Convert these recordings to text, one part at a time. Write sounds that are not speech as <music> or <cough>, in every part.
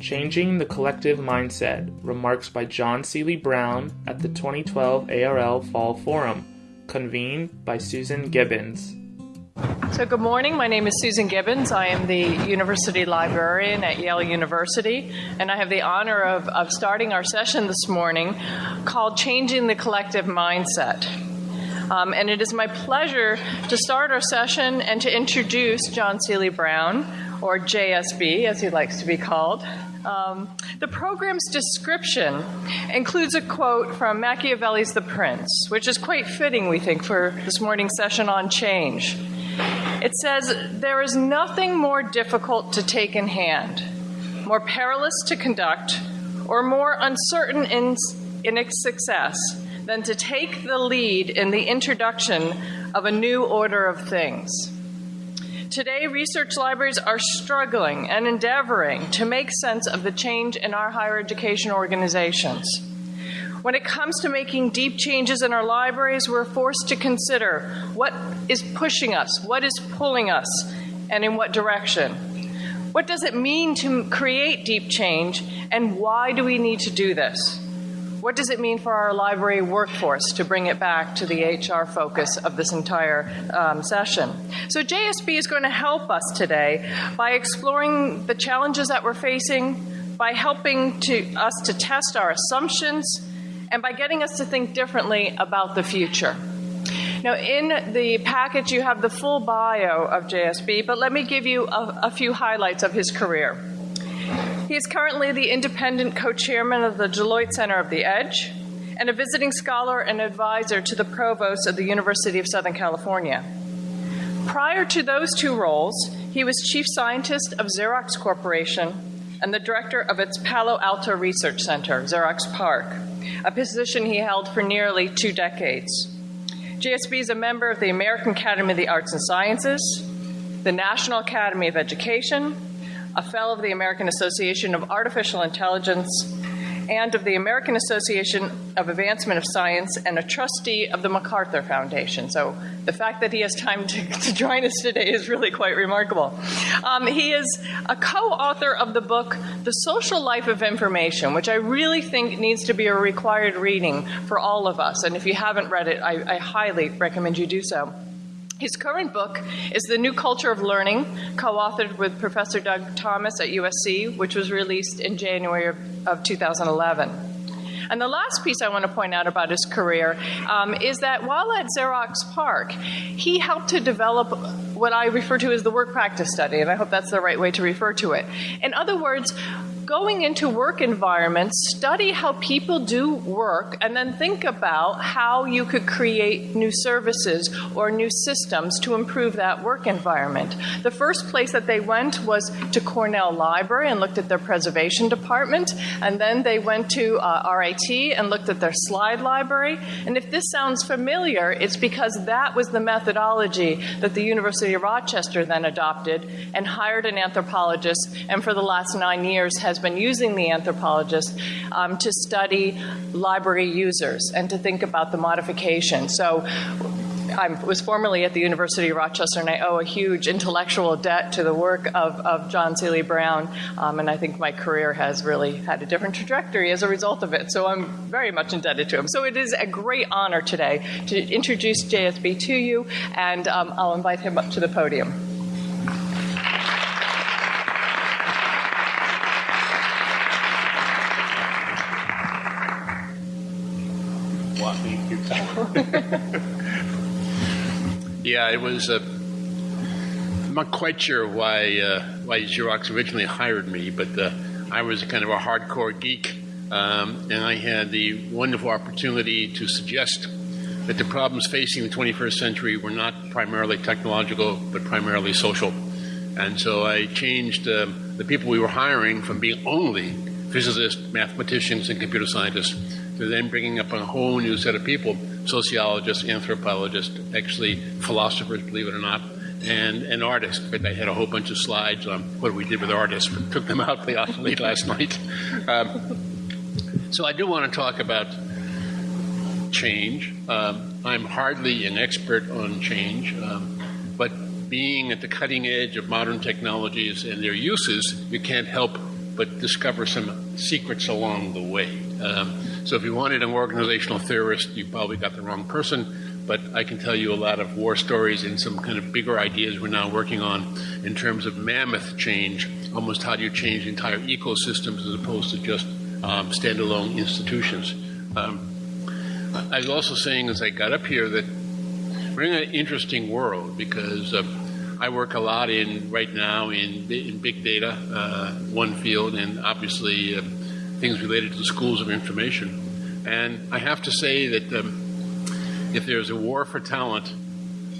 Changing the Collective Mindset Remarks by John Seely Brown at the 2012 ARL Fall Forum, convened by Susan Gibbons. So, good morning. My name is Susan Gibbons. I am the University Librarian at Yale University, and I have the honor of, of starting our session this morning called Changing the Collective Mindset. Um, and it is my pleasure to start our session and to introduce John Seely Brown, or JSB as he likes to be called. Um, the program's description includes a quote from Machiavelli's The Prince, which is quite fitting, we think, for this morning's session on change. It says, There is nothing more difficult to take in hand, more perilous to conduct, or more uncertain in, in its success than to take the lead in the introduction of a new order of things. Today, research libraries are struggling and endeavoring to make sense of the change in our higher education organizations. When it comes to making deep changes in our libraries, we're forced to consider what is pushing us, what is pulling us, and in what direction. What does it mean to create deep change, and why do we need to do this? What does it mean for our library workforce to bring it back to the HR focus of this entire um, session? So, JSB is going to help us today by exploring the challenges that we're facing, by helping to, us to test our assumptions and by getting us to think differently about the future. Now, in the package, you have the full bio of JSB, but let me give you a, a few highlights of his career. He is currently the independent co chairman of the Deloitte Center of the Edge and a visiting scholar and advisor to the provost of the University of Southern California. Prior to those two roles, he was chief scientist of Xerox Corporation and the director of its Palo Alto Research Center, Xerox PARC, a position he held for nearly two decades. JSB is a member of the American Academy of the Arts and Sciences, the National Academy of Education, a fellow of the American Association of Artificial Intelligence, and of the American Association of Advancement of Science, and a trustee of the MacArthur Foundation. So the fact that he has time to, <laughs> to join us today is really quite remarkable. Um, he is a co author of the book, The Social Life of Information, which I really think needs to be a required reading for all of us. And if you haven't read it, I, I highly recommend you do so. His current book is The New Culture of Learning, co authored with Professor Doug Thomas at USC, which was released in January of, of 2011. And the last piece I want to point out about his career um, is that while at Xerox PARC, he helped to develop what I refer to as the work practice study, and I hope that's the right way to refer to it. In other words, going into work environments, study how people do work, and then think about how you could create new services or new systems to improve that work environment. The first place that they went was to Cornell Library and looked at their preservation department, and then they went to uh, RIT and looked at their slide library. And if this sounds familiar, it's because that was the methodology that the University of Rochester then adopted and hired an anthropologist, and for the last nine years has has been using the anthropologist um, to study library users and to think about the modification. So I was formerly at the University of Rochester, and I owe a huge intellectual debt to the work of, of John Seely Brown. Um, and I think my career has really had a different trajectory as a result of it. So I'm very much indebted to him. So it is a great honor today to introduce JSB to you, and um, I'll invite him up to the podium. <laughs> yeah, it was. Uh, I'm not quite sure why uh, why Xerox originally hired me, but uh, I was kind of a hardcore geek, um, and I had the wonderful opportunity to suggest that the problems facing the 21st century were not primarily technological, but primarily social. And so I changed um, the people we were hiring from being only physicists, mathematicians, and computer scientists to then bringing up a whole new set of people sociologists, anthropologists, actually philosophers, believe it or not, and, and artists. But I had a whole bunch of slides on what we did with artists, but took them out <laughs> late last night. Um, so I do want to talk about change. Um, I'm hardly an expert on change, um, but being at the cutting edge of modern technologies and their uses, you can't help but discover some secrets along the way. Um, so if you wanted an organizational theorist, you probably got the wrong person. But I can tell you a lot of war stories and some kind of bigger ideas we're now working on in terms of mammoth change. Almost how do you change entire ecosystems as opposed to just um, standalone institutions. Um, I was also saying as I got up here that we're in an interesting world because uh, I work a lot in right now in, in big data, uh, one field, and obviously uh, things related to the schools of information. And I have to say that um, if there's a war for talent,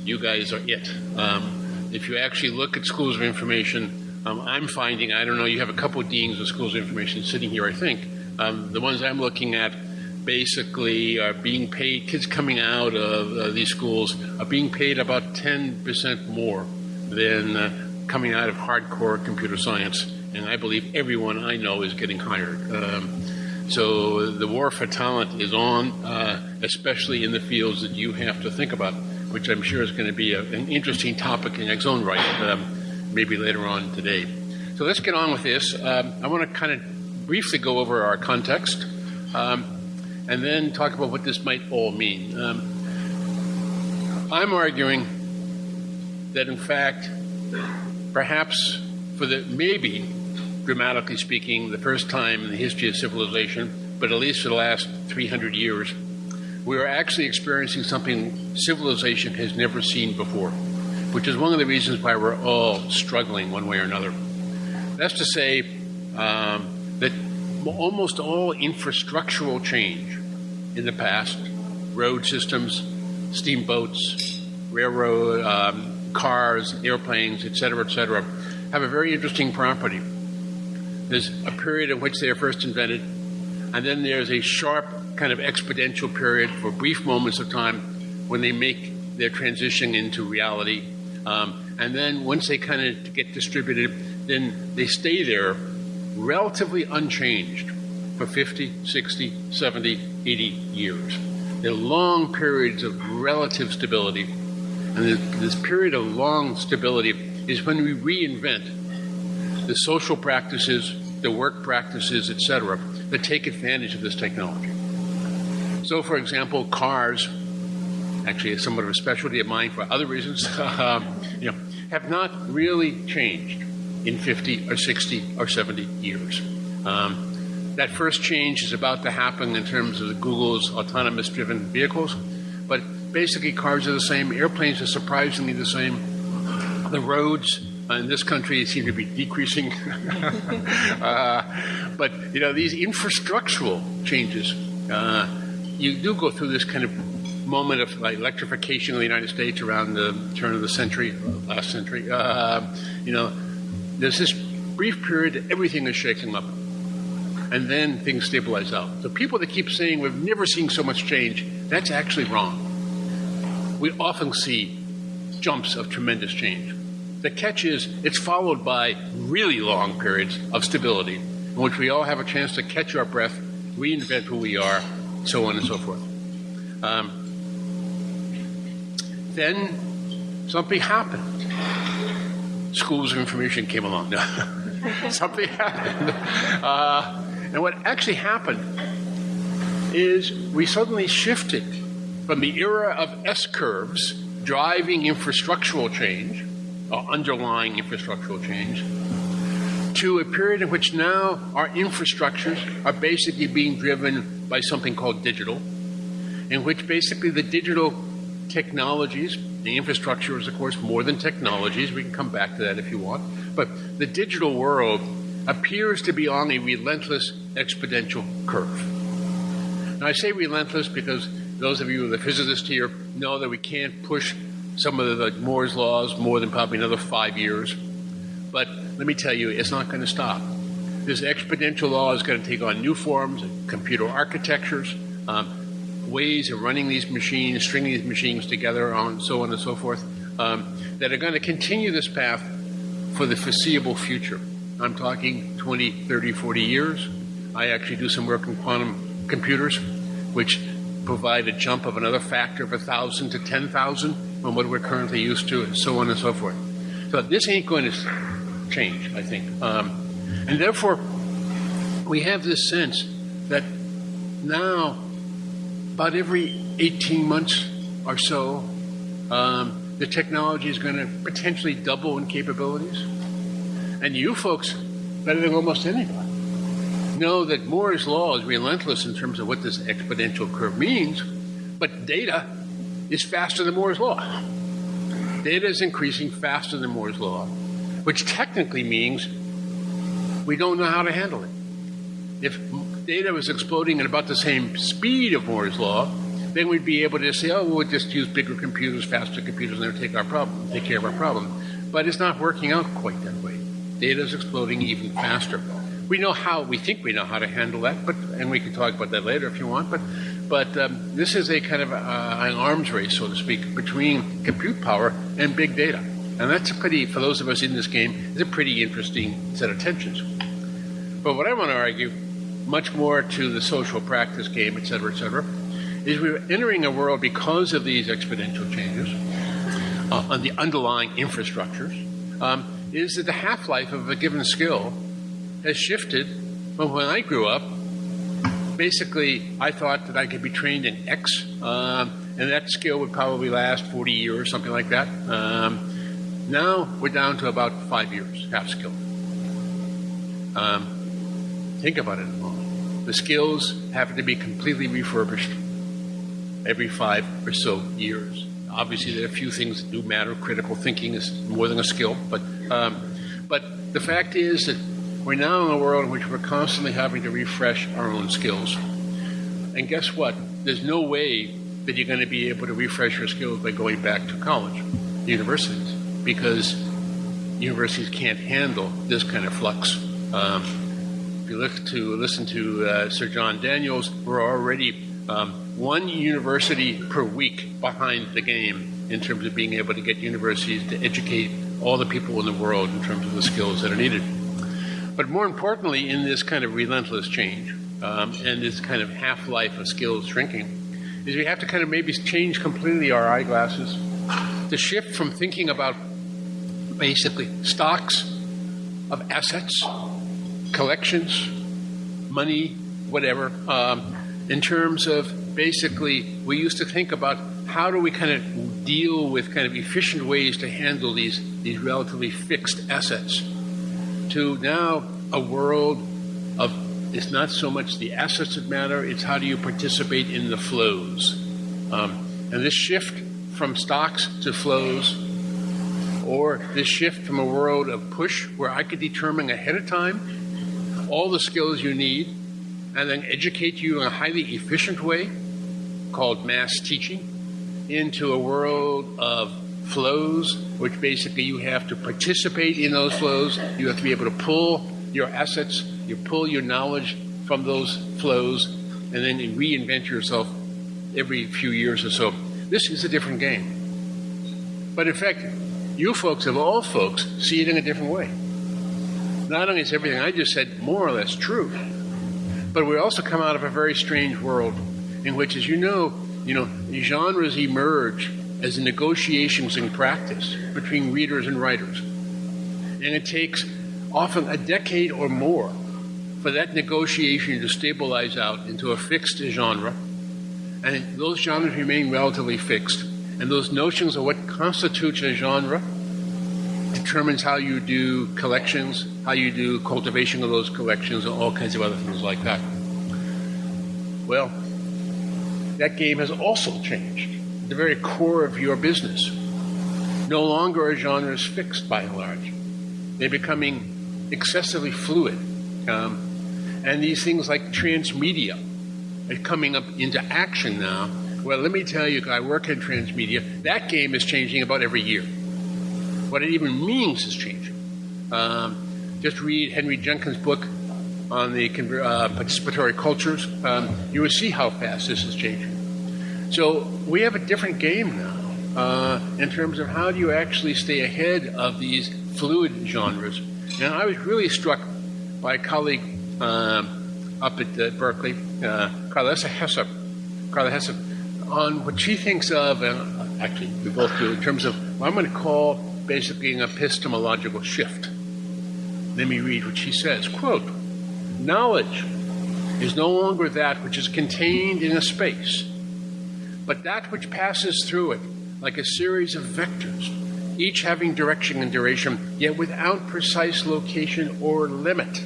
you guys are it. Um, if you actually look at schools of information, um, I'm finding, I don't know, you have a couple of deans of schools of information sitting here, I think. Um, the ones I'm looking at basically are being paid, kids coming out of uh, these schools are being paid about 10% more than uh, coming out of hardcore computer science. And I believe everyone I know is getting hired. Um, so the war for talent is on, uh, especially in the fields that you have to think about, which I'm sure is going to be a, an interesting topic in its own right, um, maybe later on today. So let's get on with this. Um, I want to kind of briefly go over our context. Um, and then talk about what this might all mean. Um, I'm arguing that, in fact, perhaps for the maybe, dramatically speaking, the first time in the history of civilization, but at least for the last 300 years, we are actually experiencing something civilization has never seen before, which is one of the reasons why we're all struggling one way or another. That's to say um, that almost all infrastructural change in the past road systems, steamboats, railroad, um, cars, airplanes, et cetera, et cetera, have a very interesting property. There's a period in which they are first invented, and then there's a sharp kind of exponential period for brief moments of time when they make their transition into reality. Um, and then once they kind of get distributed, then they stay there relatively unchanged for 50, 60, 70, 80 years. They're long periods of relative stability. And this period of long stability is when we reinvent the social practices, the work practices, etc., that take advantage of this technology. So, for example, cars, actually somewhat of a specialty of mine for other reasons, <laughs> um, you know, have not really changed in 50 or 60 or 70 years. Um, that first change is about to happen in terms of Google's autonomous driven vehicles. But basically, cars are the same, airplanes are surprisingly the same. The roads in this country seem to be decreasing. <laughs> uh, but, you know, these infrastructural changes, uh, you do go through this kind of moment of like electrification of the United States around the turn of the century, last century. Uh, you know, there's this brief period that everything is shaking up and then things stabilize out. So people that keep saying we've never seen so much change, that's actually wrong. We often see jumps of tremendous change. The catch is it's followed by really long periods of stability in which we all have a chance to catch our breath, reinvent who we are, so on and so forth. Um, then something happened. Schools of information came along. <laughs> something happened. Uh, and what actually happened is we suddenly shifted from the era of S curves driving infrastructural change, Uh, underlying infrastructural change, to a period in which now our infrastructures are basically being driven by something called digital, in which basically the digital technologies, the infrastructure is, of course, more than technologies. We can come back to that if you want. But the digital world appears to be on a relentless exponential curve. Now, I say relentless because those of you, who are the physicists here, know that we can't push some of the Moore's laws more than probably another five years. But let me tell you, it's not going to stop. This exponential law is going to take on new forms, computer architectures, um, ways of running these machines, stringing these machines together, on so on and so forth, um, that are going to continue this path for the foreseeable future. I'm talking 20, 30, 40 years. I actually do some work in quantum computers, which provide a jump of another factor of 1,000 to 10,000 from what we're currently used to, and so on and so forth. So this ain't going to change, I think. Um, and therefore, we have this sense that now, about every 18 months or so, um, the technology is going to potentially double in capabilities. And you folks, better than almost anybody, know that Moore's law is relentless in terms of what this exponential curve means, but data is faster than Moore's law. Data is increasing faster than Moore's law, which technically means we don't know how to handle it. If data was exploding at about the same speed of Moore's law, then we'd be able to say, oh, we'll just use bigger computers, faster computers, and they'll take our problem, take care of our problem. But it's not working out quite that way. Data is exploding even faster. We know how, we think we know how to handle that, but and we can talk about that later if you want, but but um, this is a kind of uh, an arms race, so to speak, between compute power and big data. And that's a pretty, for those of us in this game, is a pretty interesting set of tensions. But what I want to argue, much more to the social practice game, et cetera, et cetera, is we're entering a world because of these exponential changes uh, on the underlying infrastructures, um, is that the half-life of a given skill has shifted from when I grew up. Basically, I thought that I could be trained in X, um, and that skill would probably last 40 years, something like that. Um, now we're down to about five years, half skill. Um, think about it a moment. The skills have to be completely refurbished every five or so years. Obviously, there are a few things that do matter. Critical thinking is more than a skill, but um, but the fact is that we're now in a world in which we're constantly having to refresh our own skills. And guess what? There's no way that you're going to be able to refresh your skills by going back to college, universities, because universities can't handle this kind of flux. Um, if you look to listen to uh, Sir John Daniels, we're already um, one university per week behind the game in terms of being able to get universities to educate all the people in the world in terms of the skills that are needed. But more importantly, in this kind of relentless change um, and this kind of half life of skills shrinking, is we have to kind of maybe change completely our eyeglasses. To shift from thinking about basically stocks of assets, collections, money, whatever, um, in terms of basically, we used to think about how do we kind of deal with kind of efficient ways to handle these, these relatively fixed assets to now a world of it's not so much the assets that matter, it's how do you participate in the flows. Um, and this shift from stocks to flows, or this shift from a world of push where I could determine ahead of time all the skills you need and then educate you in a highly efficient way called mass teaching into a world of flows, which basically you have to participate in those flows. You have to be able to pull your assets, you pull your knowledge from those flows, and then you reinvent yourself every few years or so. This is a different game. But in fact, you folks, of all folks, see it in a different way. Not only is everything I just said more or less true, but we also come out of a very strange world in which, as you know, you know, genres emerge as negotiations in practice between readers and writers. And it takes often a decade or more for that negotiation to stabilize out into a fixed genre. And those genres remain relatively fixed. And those notions of what constitutes a genre determines how you do collections, how you do cultivation of those collections, and all kinds of other things like that. Well, that game has also changed the very core of your business. No longer are genres fixed by and large. They're becoming excessively fluid. Um, and these things like transmedia are coming up into action now. Well, let me tell you, I work in transmedia. That game is changing about every year. What it even means is changing. Um, just read Henry Jenkins' book on the uh, participatory cultures. Um, you will see how fast this is changing. So we have a different game now uh, in terms of how do you actually stay ahead of these fluid genres. And I was really struck by a colleague um, up at uh, Berkeley, uh, Carlessa Carla Hessop, on what she thinks of, and actually we both do, in terms of what I'm going to call basically an epistemological shift. Let me read what she says. Quote, knowledge is no longer that which is contained in a space, but that which passes through it like a series of vectors, each having direction and duration, yet without precise location or limit.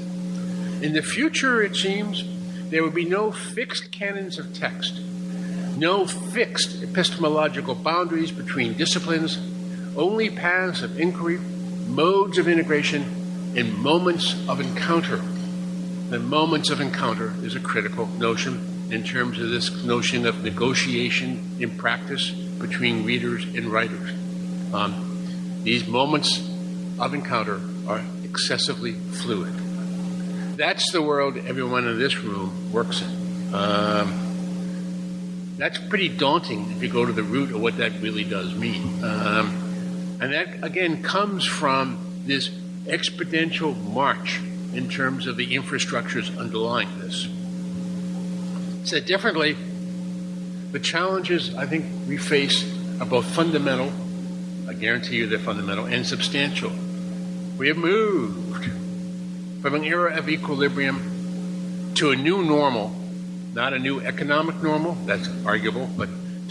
In the future, it seems, there will be no fixed canons of text, no fixed epistemological boundaries between disciplines, only paths of inquiry, modes of integration, and moments of encounter. The moments of encounter is a critical notion in terms of this notion of negotiation in practice between readers and writers. Um, these moments of encounter are excessively fluid. That's the world everyone in this room works in. Um, that's pretty daunting if you go to the root of what that really does mean. Um, and that, again, comes from this exponential march in terms of the infrastructures underlying this. Said differently, the challenges I think we face are both fundamental, I guarantee you they're fundamental, and substantial. We have moved from an era of equilibrium to a new normal, not a new economic normal, that's arguable, but,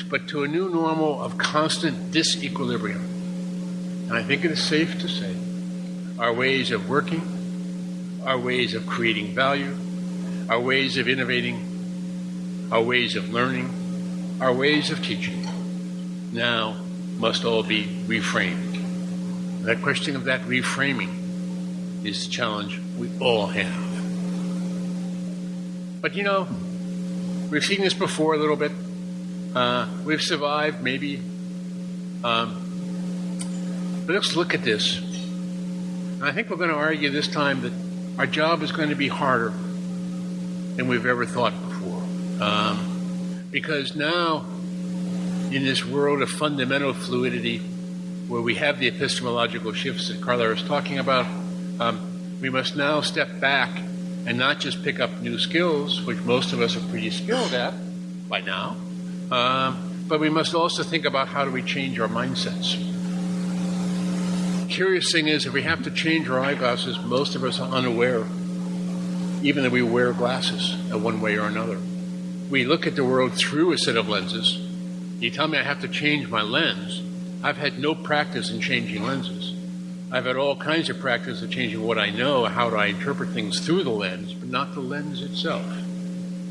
but to a new normal of constant disequilibrium. And I think it is safe to say our ways of working, our ways of creating value, our ways of innovating, our ways of learning, our ways of teaching now must all be reframed. That question of that reframing is the challenge we all have. But you know, we've seen this before a little bit. Uh, we've survived, maybe. Um, but let's look at this. I think we're going to argue this time that our job is going to be harder than we've ever thought. Um, because now, in this world of fundamental fluidity, where we have the epistemological shifts that Carla was talking about, um, we must now step back and not just pick up new skills, which most of us are pretty skilled at by now, um, but we must also think about how do we change our mindsets. Curious thing is, if we have to change our eyeglasses, most of us are unaware, even though we wear glasses in one way or another. We look at the world through a set of lenses. You tell me I have to change my lens. I've had no practice in changing lenses. I've had all kinds of practice of changing what I know, how do I interpret things through the lens, but not the lens itself.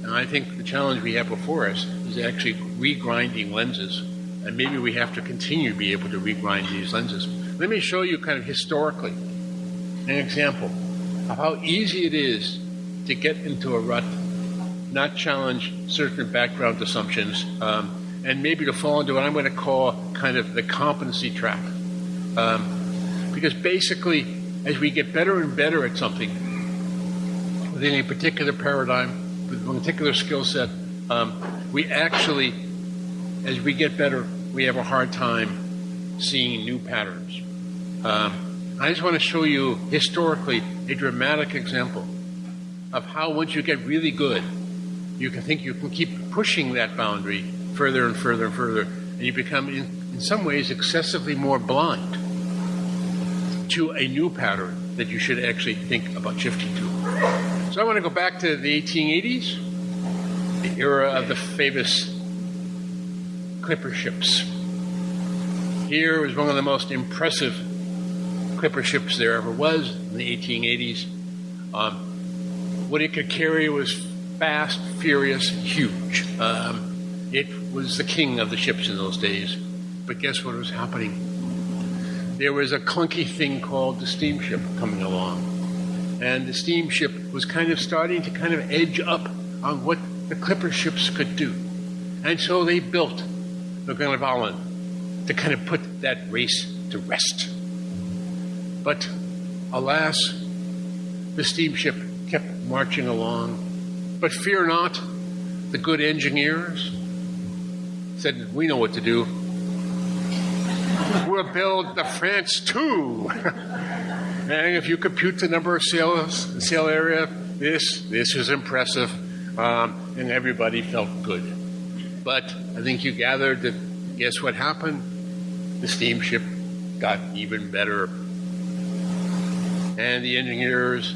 And I think the challenge we have before us is actually regrinding lenses, and maybe we have to continue to be able to regrind these lenses. Let me show you kind of historically an example of how easy it is to get into a rut, not challenge certain background assumptions, um, and maybe to fall into what I'm going to call kind of the competency trap. Um, because basically, as we get better and better at something within a particular paradigm, with a particular skill set, um, we actually, as we get better, we have a hard time seeing new patterns. Um, I just want to show you historically a dramatic example of how once you get really good, you can think you can keep pushing that boundary further and further and further, and you become, in, in some ways, excessively more blind to a new pattern that you should actually think about shifting to. So I want to go back to the 1880s, the era of the famous clipper ships. Here was one of the most impressive clipper ships there ever was in the 1880s. Um, what it could carry was fast, furious, huge. Um, it was the king of the ships in those days. But guess what was happening? there was a clunky thing called the steamship coming along. And the steamship was kind of starting to kind of edge up on what the clipper ships could do. And so they built the Glenavon to kind of put that race to rest. But alas, the steamship kept marching along. But fear not, the good engineers said, We know what to do we'll build the France too. <laughs> and if you compute the number of sails, sail area, this this is impressive, um, and everybody felt good. But I think you gathered that guess what happened? The steamship got even better, and the engineers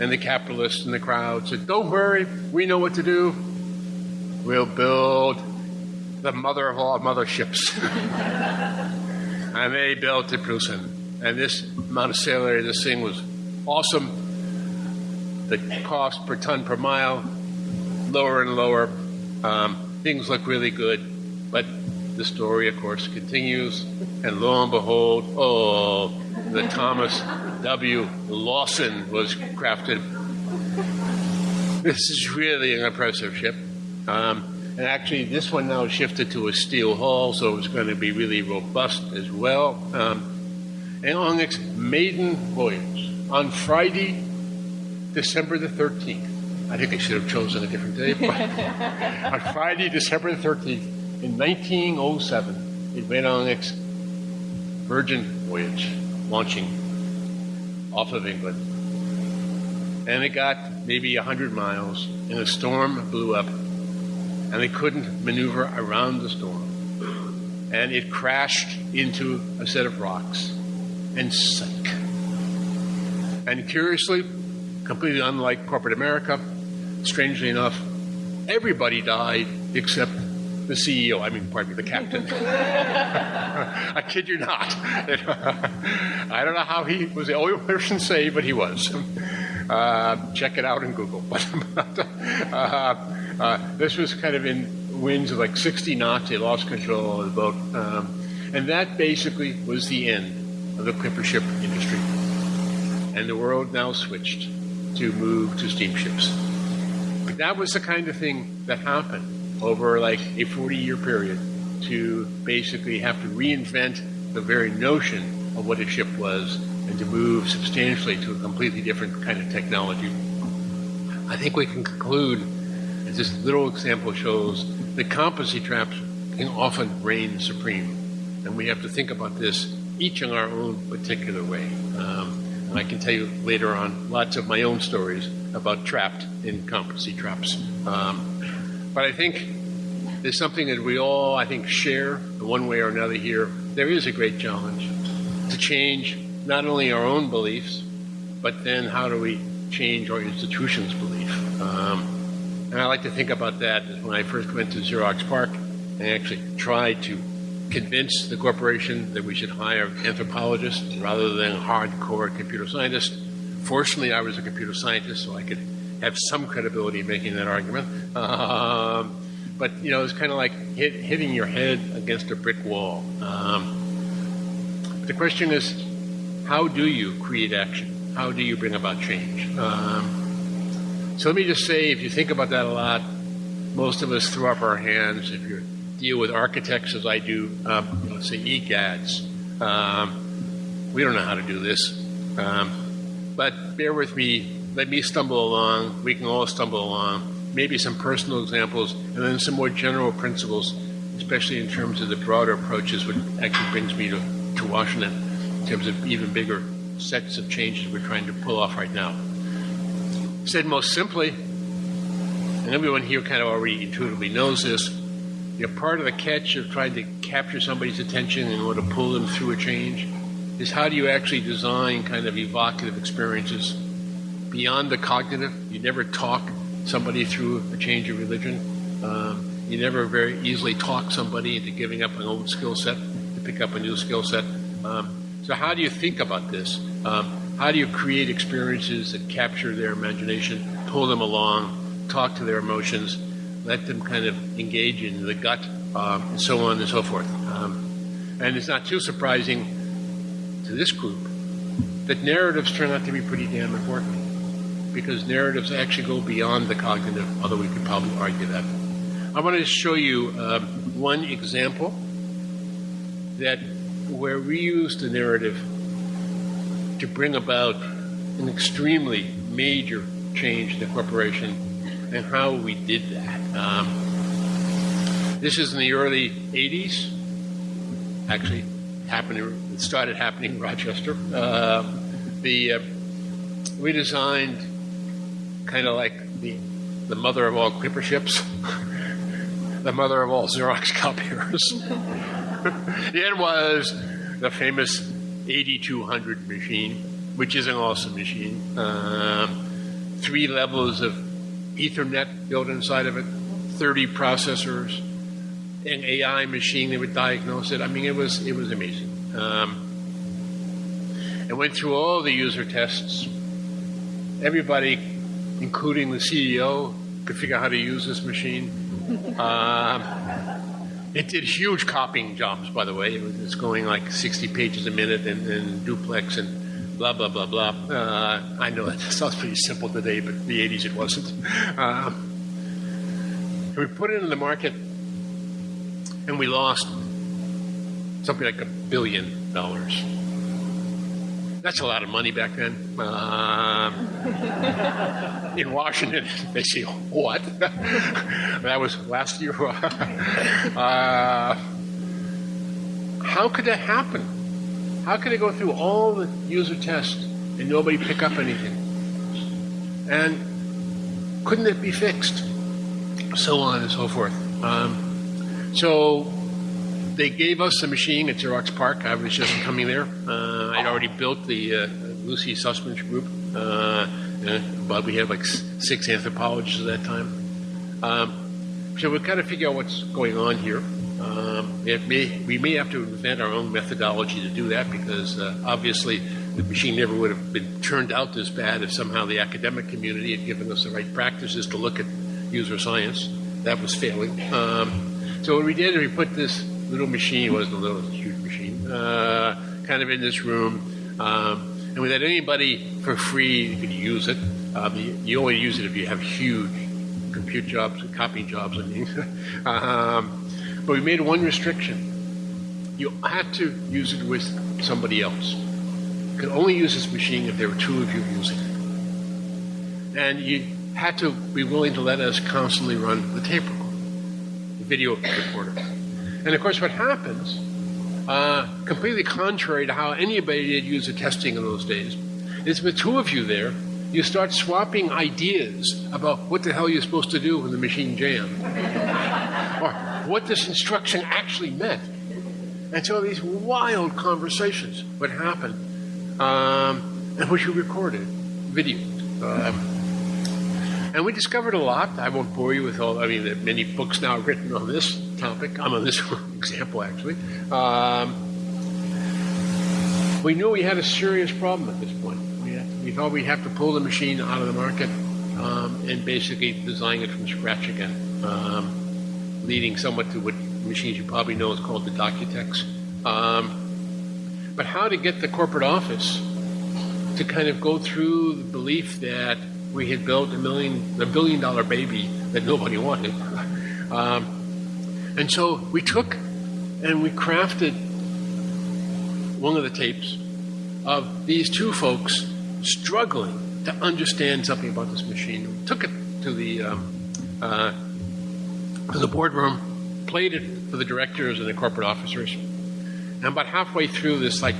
And the capitalists in the crowd said, Don't worry, we know what to do. We'll build the mother of all motherships. <laughs> and they built the Preussen. And this area, this thing was awesome. The cost per ton per mile, lower and lower. Um, things look really good. But the story, of course, continues. And lo and behold, oh, the Thomas W. Lawson was crafted. This is really an impressive ship. Um, and actually, this one now shifted to a steel hull, so it's going to be really robust as well. Um, and on its maiden voyage, on Friday, December the 13th, I think I should have chosen a different day, but <laughs> on Friday, December the 13th, in 1907, it went on its Virgin voyage, launching off of England. And it got maybe 100 miles, and a storm blew up and they couldn't maneuver around the storm. And it crashed into a set of rocks and sank. And curiously, completely unlike corporate America, strangely enough, everybody died except the CEO, I mean, pardon me, the captain. <laughs> I kid you not. <laughs> I don't know how he was the only person saved, but he was. <laughs> Uh, check it out in Google. uh, uh, this was kind of in winds of like 60 knots. They lost control of the boat. Um, and that basically was the end of the clipper ship industry. And the world now switched to move to steamships. But that was the kind of thing that happened over like a 40 year period to basically have to reinvent the very notion of what a ship was and to move substantially to a completely different kind of technology. I think we can conclude as this little example shows that competency traps can often reign supreme. And we have to think about this each in our own particular way. Um, and I can tell you later on lots of my own stories about trapped in competency traps. Um, but I think there's something that we all, I think, share one way or another here. There is a great challenge to change not only our own beliefs, but then how do we change our institution's belief? Um, and I like to think about that when I first went to Xerox PARC, I actually tried to convince the corporation that we should hire anthropologists rather than hardcore computer scientists. Fortunately, I was a computer scientist, so I could have some credibility in making that argument. Um, but you know, it's kind of like hit, hitting your head against a brick wall. Um, the question is, how do you create action? How do you bring about change? Um, so let me just say, if you think about that a lot, most of us throw up our hands. If you deal with architects, as I do, um, say EGADS, um, we don't know how to do this. Um, but bear with me. Let me stumble along. We can all stumble along. Maybe some personal examples, and then some more general principles, especially in terms of the broader approaches, which actually brings me to, to Washington in terms of even bigger sets of changes we're trying to pull off right now. Said most simply, and everyone here kind of already intuitively knows this, you know, part of the catch of trying to capture somebody's attention in order to pull them through a change is how do you actually design kind of evocative experiences beyond the cognitive? You never talk somebody through a change of religion. Um, you never very easily talk somebody into giving up an old skill set to pick up a new skill set. Um, so, how do you think about this? Um, how do you create experiences that capture their imagination, pull them along, talk to their emotions, let them kind of engage in the gut, um, and so on and so forth? Um, and it's not too surprising to this group that narratives turn out to be pretty damn important because narratives actually go beyond the cognitive, although we could probably argue that. I want to show you uh, one example that where we use the narrative to bring about an extremely major change in the corporation and how we did that. Um, this is in the early 80s. Actually, happening. It started happening in Rochester. Uh, the uh, we designed kind of like the the mother of all clipper ships, <laughs> the mother of all Xerox <laughs> copiers. <laughs> it was the famous 8200 machine, which is an awesome machine. Um, three levels of Ethernet built inside of it, 30 processors, an AI machine that would diagnose it. I mean, it was it was amazing. Um, and went through all the user tests. Everybody, including the CEO, could figure out how to use this machine. <laughs> Um, it did huge copying jobs, by the way. It was going like 60 pages a minute and, and duplex and blah, blah, blah, blah. Uh, I know that <laughs> sounds pretty simple today, but in the 80s it wasn't. Um, we put it in the market and we lost something like a billion dollars. That's a lot of money back then. Uh, in Washington, <laughs> they say, what? <laughs> that was last year. <laughs> uh, how could that happen? How could it go through all the user tests and nobody pick up anything? And couldn't it be fixed? So on and so forth. Um, so they gave us a machine at Xerox PARC. I was just coming there. Uh, I'd already built the uh, Lucy Suchman group, uh, but we had like six anthropologists at that time. Um, so we've got to figure out what's going on here. Um, may, we may have to invent our own methodology to do that because uh, obviously the machine never would have been turned out this bad if somehow the academic community had given us the right practices to look at user science. That was failing. Um, so what we did is we put this little machine. Wasn't a little, was a huge machine. Uh, kind of in this room. Um, and we let anybody for free could use it. Um, you, you, only use it if you have huge compute jobs, copying jobs, I mean. <laughs> um, but we made one restriction. You had to use it with somebody else. You could only use this machine if there were two of you using it. And you had to be willing to let us constantly run the tape recorder, the video recorder. And of course, what happens, uh, completely contrary to how anybody did use user testing in those days, is with two of you there, you start swapping ideas about what the hell you're supposed to do when the machine jammed, <laughs> or what this instruction actually meant. And so these wild conversations would happen, um, and which you recorded, video. Um, and we discovered a lot. I won't bore you with all, I mean, there are many books now written on this topic. I'm on this <laughs> example, actually. Um, we knew we had a serious problem at this point. We, had, we thought we'd have to pull the machine out of the market um, and basically design it from scratch again, um, leading somewhat to what machines you probably know is called the DocuTech. Um, but how to get the corporate office to kind of go through the belief that we had built a million, a billion dollar baby that nobody wanted. <laughs> Um, and so we took and we crafted one of the tapes of these two folks struggling to understand something about this machine. We took it to the um, uh, to the boardroom, played it for the directors and the corporate officers, and about halfway through this like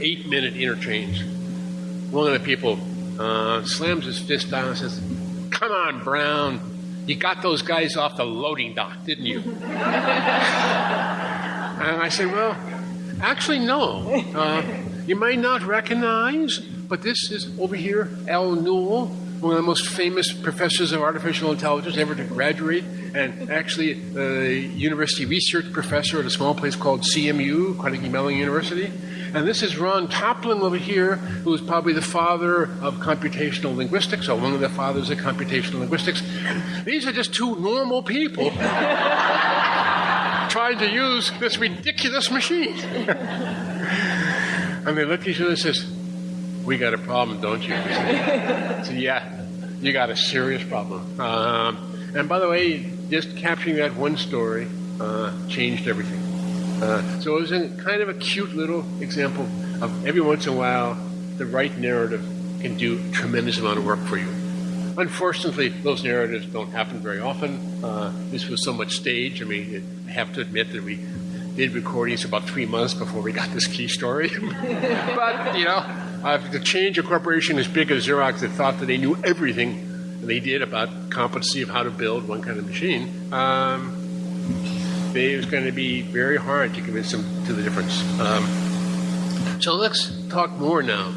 eight minute interchange, one of the people uh, slams his fist down and says, Come on, Brown. You got those guys off the loading dock, didn't you? <laughs> and I said, Well, actually, no. Uh, you might not recognize, but this is over here, Al Newell, one of the most famous professors of artificial intelligence ever to graduate, and actually a university research professor at a small place called CMU, Carnegie Mellon University. And this is Ron Kaplan over here, who is probably the father of computational linguistics, or one of the fathers of computational linguistics. These are just two normal people <laughs> trying to use this ridiculous machine. <laughs> and they look at each other and says, we got a problem, don't you? <laughs> so yeah, you got a serious problem. Um, and by the way, just capturing that one story uh, changed everything. Uh, so it was a kind of a cute little example of every once in a while, the right narrative can do a tremendous amount of work for you. Unfortunately, those narratives don't happen very often. Uh, this was so much stage. I mean, I have to admit that we did recordings about three months before we got this key story. <laughs> but, you know, uh, to change a corporation as big as Xerox that thought that they knew everything they did about competency of how to build one kind of machine, um, it was going to be very hard to convince them to the difference. Um, so let's talk more now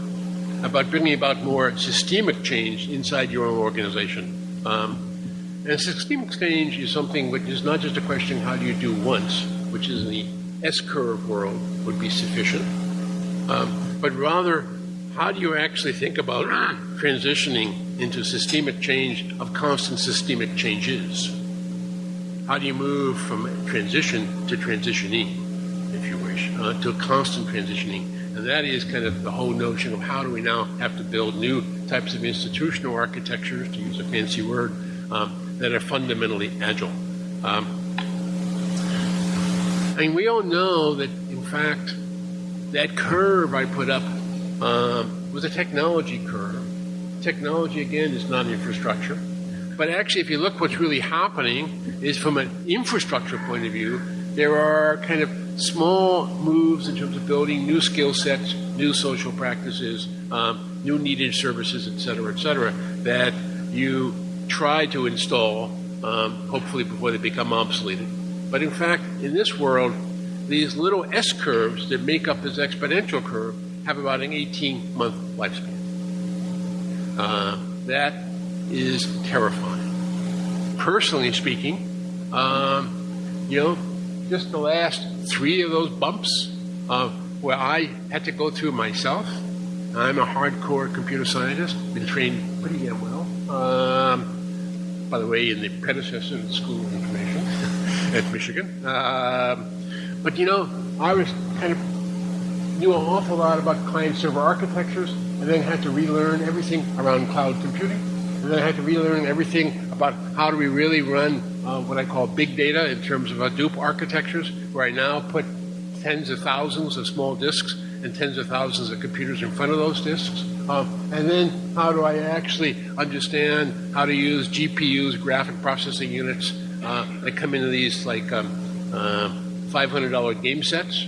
about bringing about more systemic change inside your own organization. Um, and systemic change is something which is not just a question how do you do once, which is in the S curve world would be sufficient, um, but rather how do you actually think about transitioning into systemic change of constant systemic changes? How do you move from transition to transitioning, if you wish, uh, to constant transitioning? And that is kind of the whole notion of how do we now have to build new types of institutional architectures, to use a fancy word, um, that are fundamentally agile. Um, I mean, we all know that, in fact, that curve I put up um, was a technology curve. Technology, again, is not infrastructure. But actually, if you look what's really happening is from an infrastructure point of view, there are kind of small moves in terms of building new skill sets, new social practices, um, new needed services, et cetera, et cetera, that you try to install, um, hopefully before they become obsolete. But in fact, in this world, these little S curves that make up this exponential curve have about an 18 month lifespan. Uh, that is terrifying. Personally speaking, um, you know, just the last three of those bumps uh, where I had to go through myself. I'm a hardcore computer scientist, been trained pretty damn well. Um, by the way, in the predecessor the School of Information <laughs> at Michigan. Um, but you know, I was kind of knew an awful lot about client server architectures, and then had to relearn everything around cloud computing, and then I had to relearn everything about how do we really run uh, what I call big data in terms of Hadoop architectures, where I now put tens of thousands of small disks and tens of thousands of computers in front of those disks. Um, and then how do I actually understand how to use GPUs, graphic processing units, uh, that come into these like um, uh, $500 game sets?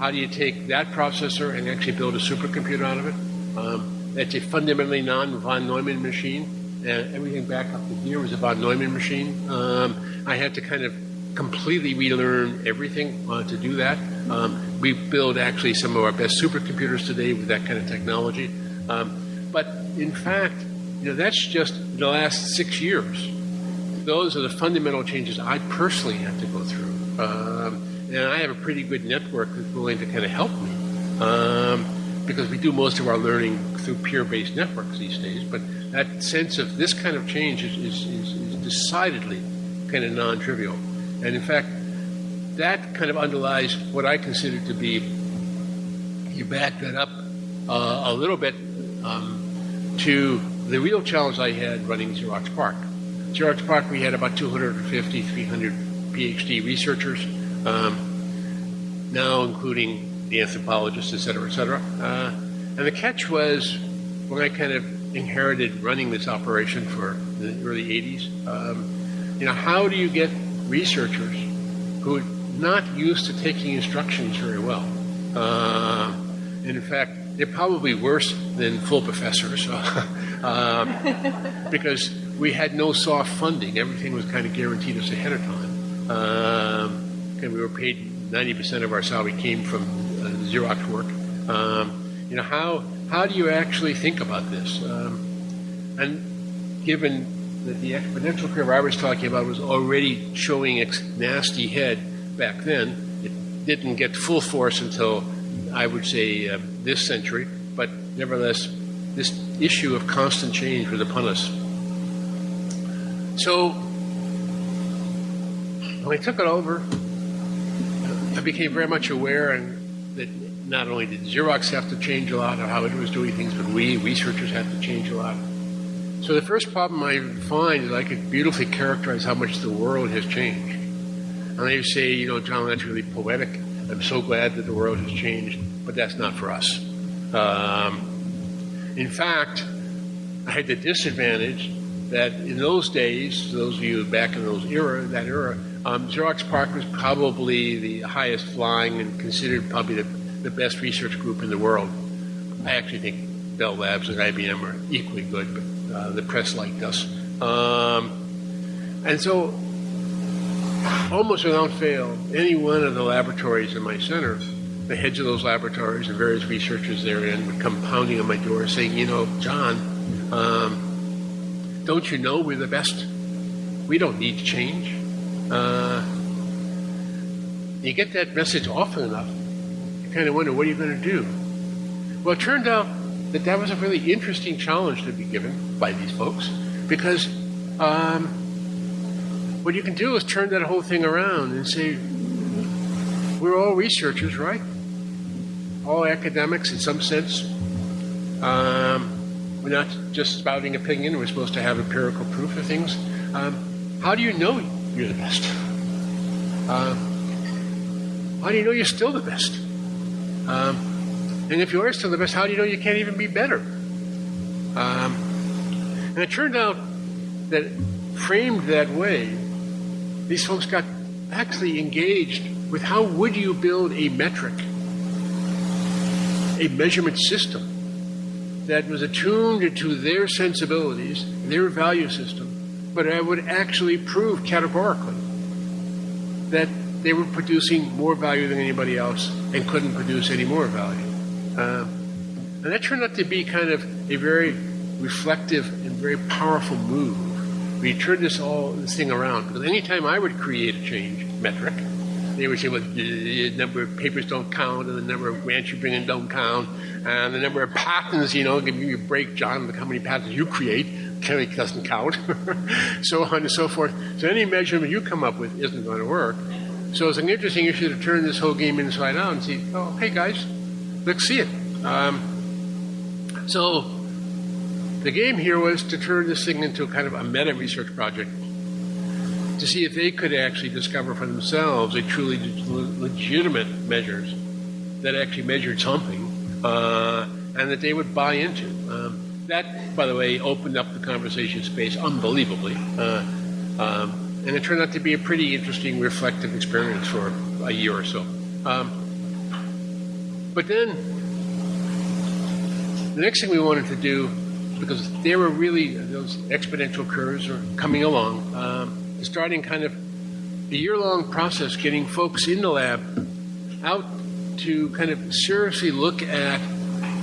How do you take that processor and actually build a supercomputer out of it? Um, that's a fundamentally non-von Neumann machine. And everything back up to here was a von Neumann machine. Um, I had to kind of completely relearn everything uh, to do that. Um, we build actually some of our best supercomputers today with that kind of technology. Um, but in fact, you know, that's just the last six years. Those are the fundamental changes I personally had to go through. Um, and I have a pretty good network that's willing to kind of help me. Um, because we do most of our learning through peer-based networks these days, but that sense of this kind of change is, is, is, is decidedly kind of non-trivial. And in fact, that kind of underlies what I consider to be, you back that up uh, a little bit um, to the real challenge I had running Xerox PARC. Xerox PARC, we had about 250, 300 PhD researchers, um, now including the anthropologists, et cetera, et cetera. Uh, and the catch was when I kind of inherited running this operation for the early 80s, um, you know, how do you get researchers who are not used to taking instructions very well? Uh, and in fact, they're probably worse than full professors <laughs> uh, because we had no soft funding. Everything was kind of guaranteed us ahead of time. Um, and we were paid 90% of our salary came from uh, Xerox work. Um, you know, how, how do you actually think about this? Um, and given that the exponential curve I was talking about was already showing its nasty head back then, it didn't get full force until I would say uh, this century, but nevertheless, this issue of constant change was upon us. So when I took it over, I became very much aware and that not only did Xerox have to change a lot of how it was doing things, but we researchers had to change a lot. So the first problem I find is I could beautifully characterize how much the world has changed. And I say, you know, John, that's really poetic. I'm so glad that the world has changed, but that's not for us. Um, in fact, I had the disadvantage that in those days, those of you back in those era, that era, um, Xerox PARC was probably the highest flying and considered probably the, the best research group in the world. I actually think Bell Labs and IBM are equally good, but uh, the press liked us. Um, and so, almost without fail, any one of the laboratories in my center the heads of those laboratories and various researchers therein would come pounding on my door saying, you know, John, um, don't you know we're the best? We don't need to change. Uh, you get that message often enough, you kind of wonder, what are you going to do? Well, it turned out that that was a really interesting challenge to be given by these folks because um, what you can do is turn that whole thing around and say, we're all researchers, right? All academics in some sense. Um, we're not just spouting opinion, we're supposed to have empirical proof of things. Um, how do you know you're the best? Um, how do you know you're still the best? Um, and if you are still the best, how do you know you can't even be better? Um, and it turned out that framed that way, these folks got actually engaged with how would you build a metric, a measurement system that was attuned to their sensibilities, their value system, but I would actually prove categorically that they were producing more value than anybody else and couldn't produce any more value. Uh, and that turned out to be kind of a very reflective and very powerful move. We turned this all this thing around because anytime I would create a change metric, they would say, well, the number of papers don't count, and the number of grants you bring in don't count, and the number of patents, you know, give you a break, John, look how many patents you create, Kelly doesn't count, <laughs> so on and so forth. So any measurement you come up with isn't going to work. So it's an interesting issue to turn this whole game inside out and see, oh, hey guys, let's see it. Um, so the game here was to turn this thing into kind of a meta research project to see if they could actually discover for themselves a truly legitimate measures that actually measured something uh, and that they would buy into. Um, that, by the way, opened up the conversation space unbelievably. Uh, um, and it turned out to be a pretty interesting, reflective experience for a year or so. Um, but then, the next thing we wanted to do, because there were really those exponential curves are coming along, um, starting kind of a year long process getting folks in the lab out to kind of seriously look at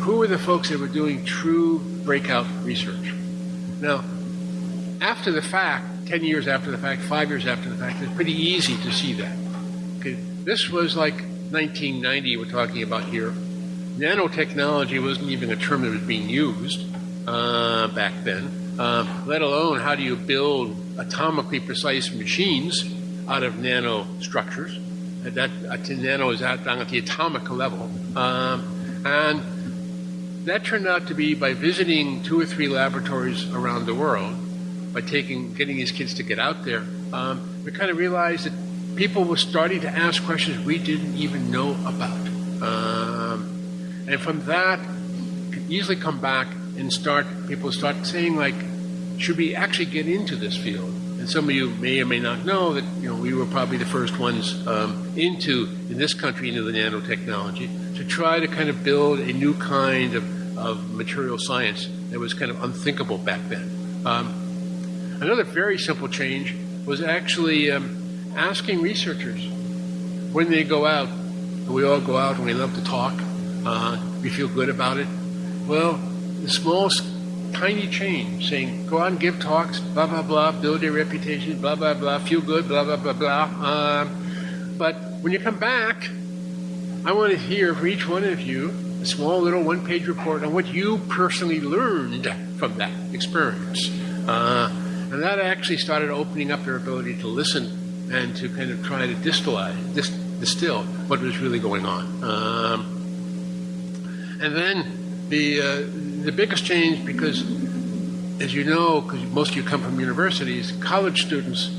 who were the folks that were doing true breakout research. Now, after the fact, 10 years after the fact, five years after the fact, it's pretty easy to see that. Okay, this was like 1990 we're talking about here. Nanotechnology wasn't even a term that was being used uh, back then, uh, let alone how do you build atomically precise machines out of nanostructures. That uh, nano is at, at the atomic level. Um, and that turned out to be by visiting two or three laboratories around the world, by taking, getting these kids to get out there, um, we kind of realized that people were starting to ask questions we didn't even know about. Um, and from that, could easily come back and start, people start saying like, should we actually get into this field? And some of you may or may not know that you know we were probably the first ones um, into in this country into the nanotechnology to try to kind of build a new kind of, of material science that was kind of unthinkable back then. Um, another very simple change was actually um, asking researchers when they go out. We all go out and we love to talk. Uh, we feel good about it. Well, the smallest tiny change saying, go out and give talks, blah, blah, blah, build your reputation, blah, blah, blah, feel good, blah, blah, blah, blah. Um, but when you come back, I want to hear from each one of you a small little one page report on what you personally learned from that experience. Uh, and that actually started opening up their ability to listen and to kind of try to distill, dis- distill what was really going on. Um, and then the, uh, the biggest change, because as you know, because most of you come from universities, college students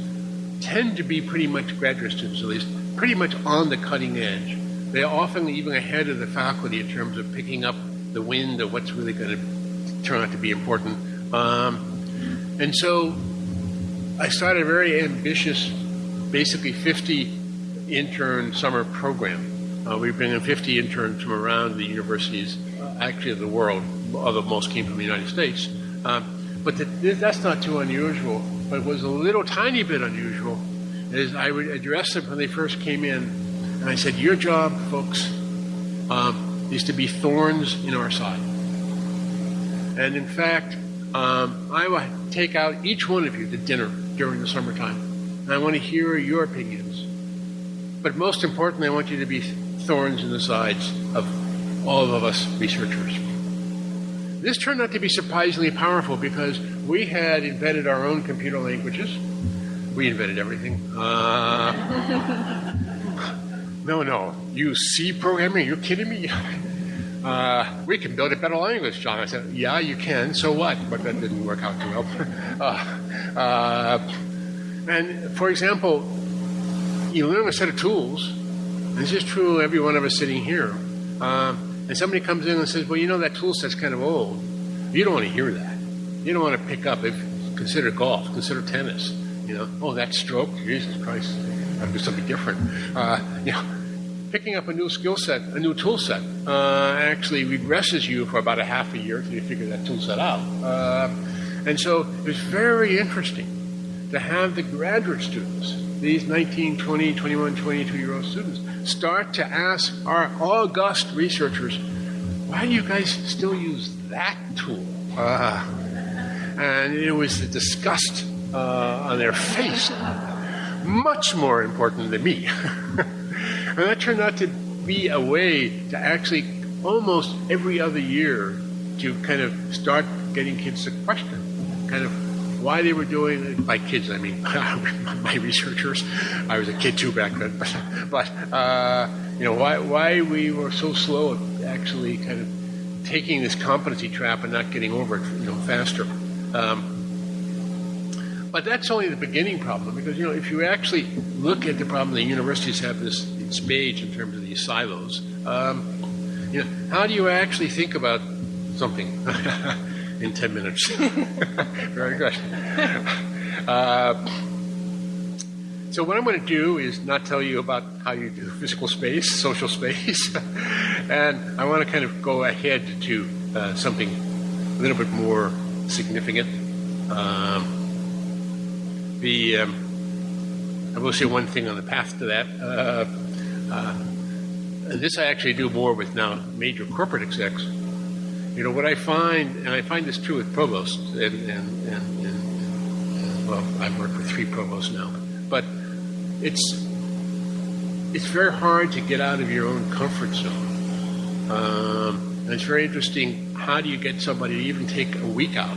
tend to be pretty much graduate students, at least, pretty much on the cutting edge. They're often even ahead of the faculty in terms of picking up the wind of what's really going to turn out to be important. Um, and so I started a very ambitious, basically 50 intern summer program. Uh, we bring in 50 interns from around the universities, uh, actually of the world, although most came from the United States. Um, but the, that's not too unusual. But was a little tiny bit unusual is I would address them when they first came in, and I said, "Your job, folks, um, is to be thorns in our side. And in fact, um, I will take out each one of you to dinner during the summertime. And I want to hear your opinions. But most importantly, I want you to be thorns in the sides of all of us researchers. This turned out to be surprisingly powerful because we had invented our own computer languages. We invented everything. Uh, <laughs> no, no. You C programming? You're kidding me? <laughs> Uh, we can build a better language, John. I said, yeah, you can. So what? But that didn't work out too well. <laughs> uh, uh, and for example, you learn a set of tools. This is true every one of us sitting here. Um, and somebody comes in and says, well, you know, that tool set's kind of old. You don't want to hear that. You don't want to pick up, if consider golf, consider tennis. You know, oh, that stroke, Jesus Christ, I'll do something different. Uh, <laughs> you know, picking up a new skill set, a new tool set, uh, actually regresses you for about a half a year until you figure that tool set out. Uh, and so it's very interesting to have the graduate students, these 19, 20, 21, 22 year old students, start to ask our august researchers, why do you guys still use that tool? Uh, and it was the disgust uh, on their face, much more important than me. <laughs> and that turned out to be a way to actually almost every other year to kind of start getting kids to question kind of why they were doing it. By kids, I mean <laughs> my researchers. I was a kid too back then, but, <laughs> but uh, you know why why we were so slow at actually kind of taking this competency trap and not getting over it, you know, faster. Um, but that's only the beginning problem because you know if you actually look at the problem the universities have this in in terms of these silos. Um, you know, how do you actually think about something <laughs> in ten minutes? <laughs> Very good. <laughs> Uh, so what I'm going to do is not tell you about how you do physical space, social space, and I want to kind of go ahead to uh, something a little bit more significant. Um, the um, I will say one thing on the path to that. Uh, uh, this I actually do more with now major corporate execs. You know what I find, and I find this true with provosts, and, and, and, and well, I've worked with three provosts now, but it's it's very hard to get out of your own comfort zone. Um, and it's very interesting. How do you get somebody to even take a week out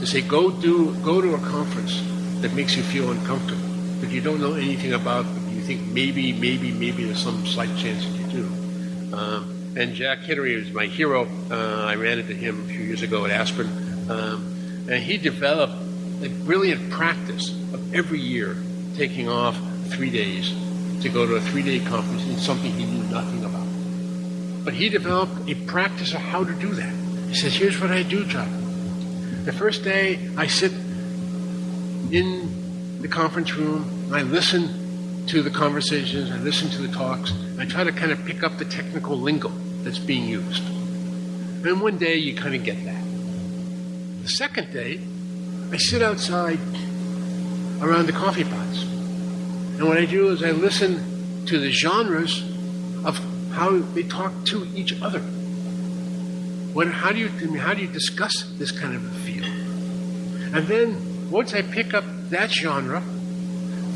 to say, go do go to a conference that makes you feel uncomfortable, that you don't know anything about, but you think maybe, maybe, maybe there's some slight chance that you do. Um, and Jack Hidary is my hero. Uh, I ran into him a few years ago at Aspen. Um, and he developed a brilliant practice of every year taking off three days to go to a three day conference in something he knew nothing about. But he developed a practice of how to do that. He says, Here's what I do, John. The first day, I sit in the conference room. I listen to the conversations, I listen to the talks, I try to kind of pick up the technical lingo that's being used. And one day you kind of get that. The second day, I sit outside around the coffee pots. And what I do is I listen to the genres of how they talk to each other. How, do you, how do you discuss this kind of a field? And then once I pick up that genre,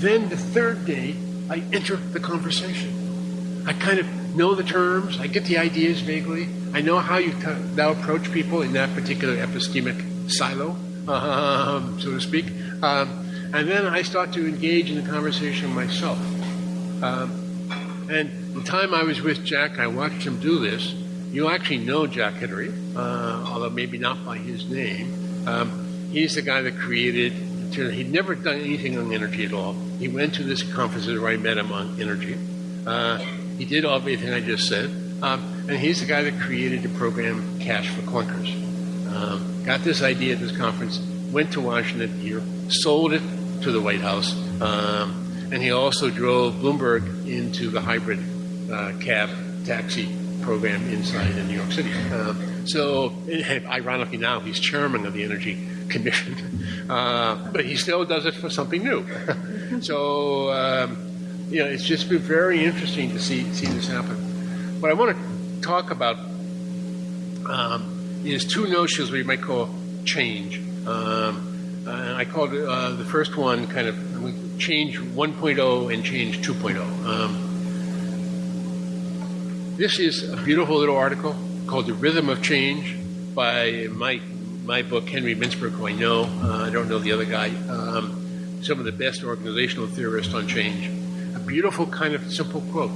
then the third day I enter the conversation. I kind of know the terms, I get the ideas vaguely, I know how you now approach people in that particular epistemic silo, um, so to speak. Um, and then I start to engage in the conversation myself. Um, and the time I was with Jack, I watched him do this. You actually know Jack Hidary, uh, although maybe not by his name. Um, He's the guy that created. He'd never done anything on energy at all. He went to this conference where I met him on energy. Uh, he did all everything I just said. Um, and he's the guy that created the program Cash for Clunkers. Um, got this idea at this conference, went to Washington here, sold it to the White House, um, and he also drove Bloomberg into the hybrid uh, cab taxi program inside in New York City. Um, so, ironically, now he's chairman of the Energy Commission, <laughs> uh, but he still does it for something new. <laughs> so, um, you know, it's just been very interesting to see see this happen. What I want to talk about um, is two notions we might call change. Um, I called uh, the first one kind of change 1.0 and change 2.0. Um, this is a beautiful little article called The Rhythm of Change by my, my book, Henry Mintzberg, who I know. Uh, I don't know the other guy. Um, some of the best organizational theorists on change. A beautiful kind of simple quote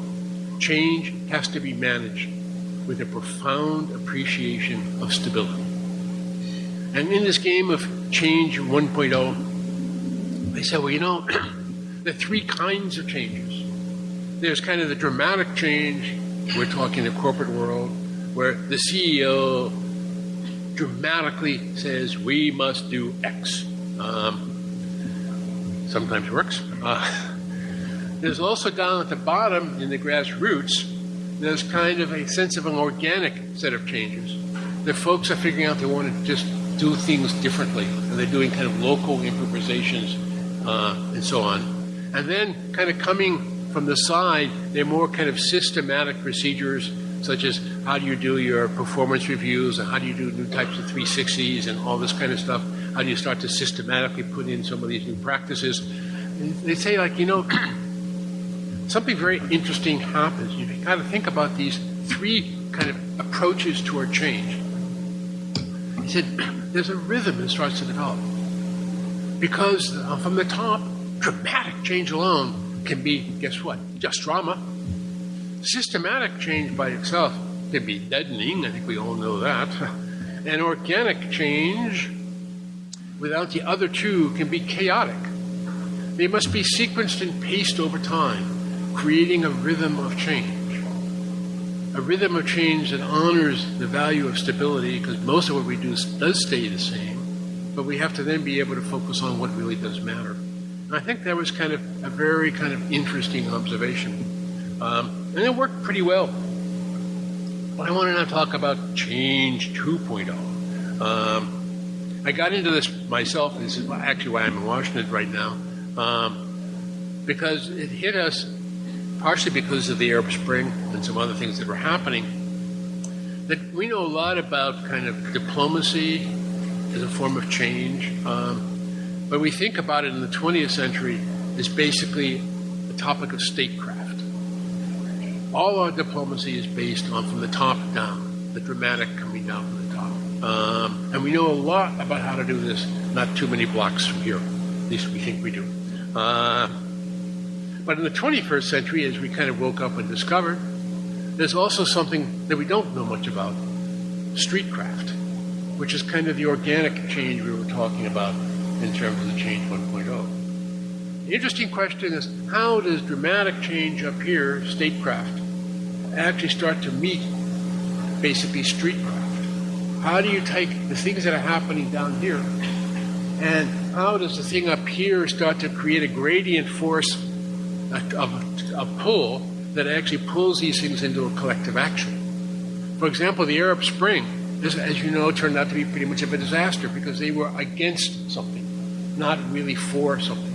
Change has to be managed with a profound appreciation of stability. And in this game of change 1.0, they said, well, you know, <clears throat> there are three kinds of changes. There's kind of the dramatic change, we're talking the corporate world, where the CEO dramatically says, we must do X. Um, sometimes works. Uh, there's also down at the bottom in the grassroots, there's kind of a sense of an organic set of changes. The folks are figuring out they want to just do things differently, and they're doing kind of local improvisations uh, and so on. And then, kind of coming from the side, they're more kind of systematic procedures, such as how do you do your performance reviews, and how do you do new types of 360s, and all this kind of stuff. How do you start to systematically put in some of these new practices? They say, like, you know, <clears throat> something very interesting happens. You've got to think about these three kind of approaches toward change. He said, <clears throat> there's a rhythm that starts to develop. Because uh, from the top, dramatic change alone can be, guess what? Just drama. Systematic change by itself can be deadening. I think we all know that. And organic change without the other two can be chaotic. They must be sequenced and paced over time, creating a rhythm of change a rhythm of change that honors the value of stability because most of what we do does stay the same, but we have to then be able to focus on what really does matter. And I think that was kind of a very kind of interesting observation. Um, and it worked pretty well. But I want to now talk about change 2.0. Um, I got into this myself, this is actually why I'm in Washington right now, um, because it hit us partially because of the Arab Spring and some other things that were happening, that we know a lot about kind of diplomacy as a form of change. Um, but we think about it in the 20th century as basically a topic of statecraft. All our diplomacy is based on from the top down, the dramatic coming down from the top. Um, and we know a lot about how to do this, not too many blocks from here. At least we think we do. Uh, but in the 21st century, as we kind of woke up and discovered, there's also something that we don't know much about streetcraft, which is kind of the organic change we were talking about in terms of the change 1.0. The interesting question is how does dramatic change up here, statecraft, actually start to meet basically streetcraft? How do you take the things that are happening down here and how does the thing up here start to create a gradient force a, a pull that actually pulls these things into a collective action. For example, the Arab Spring, this, as you know, turned out to be pretty much of a disaster because they were against something, not really for something.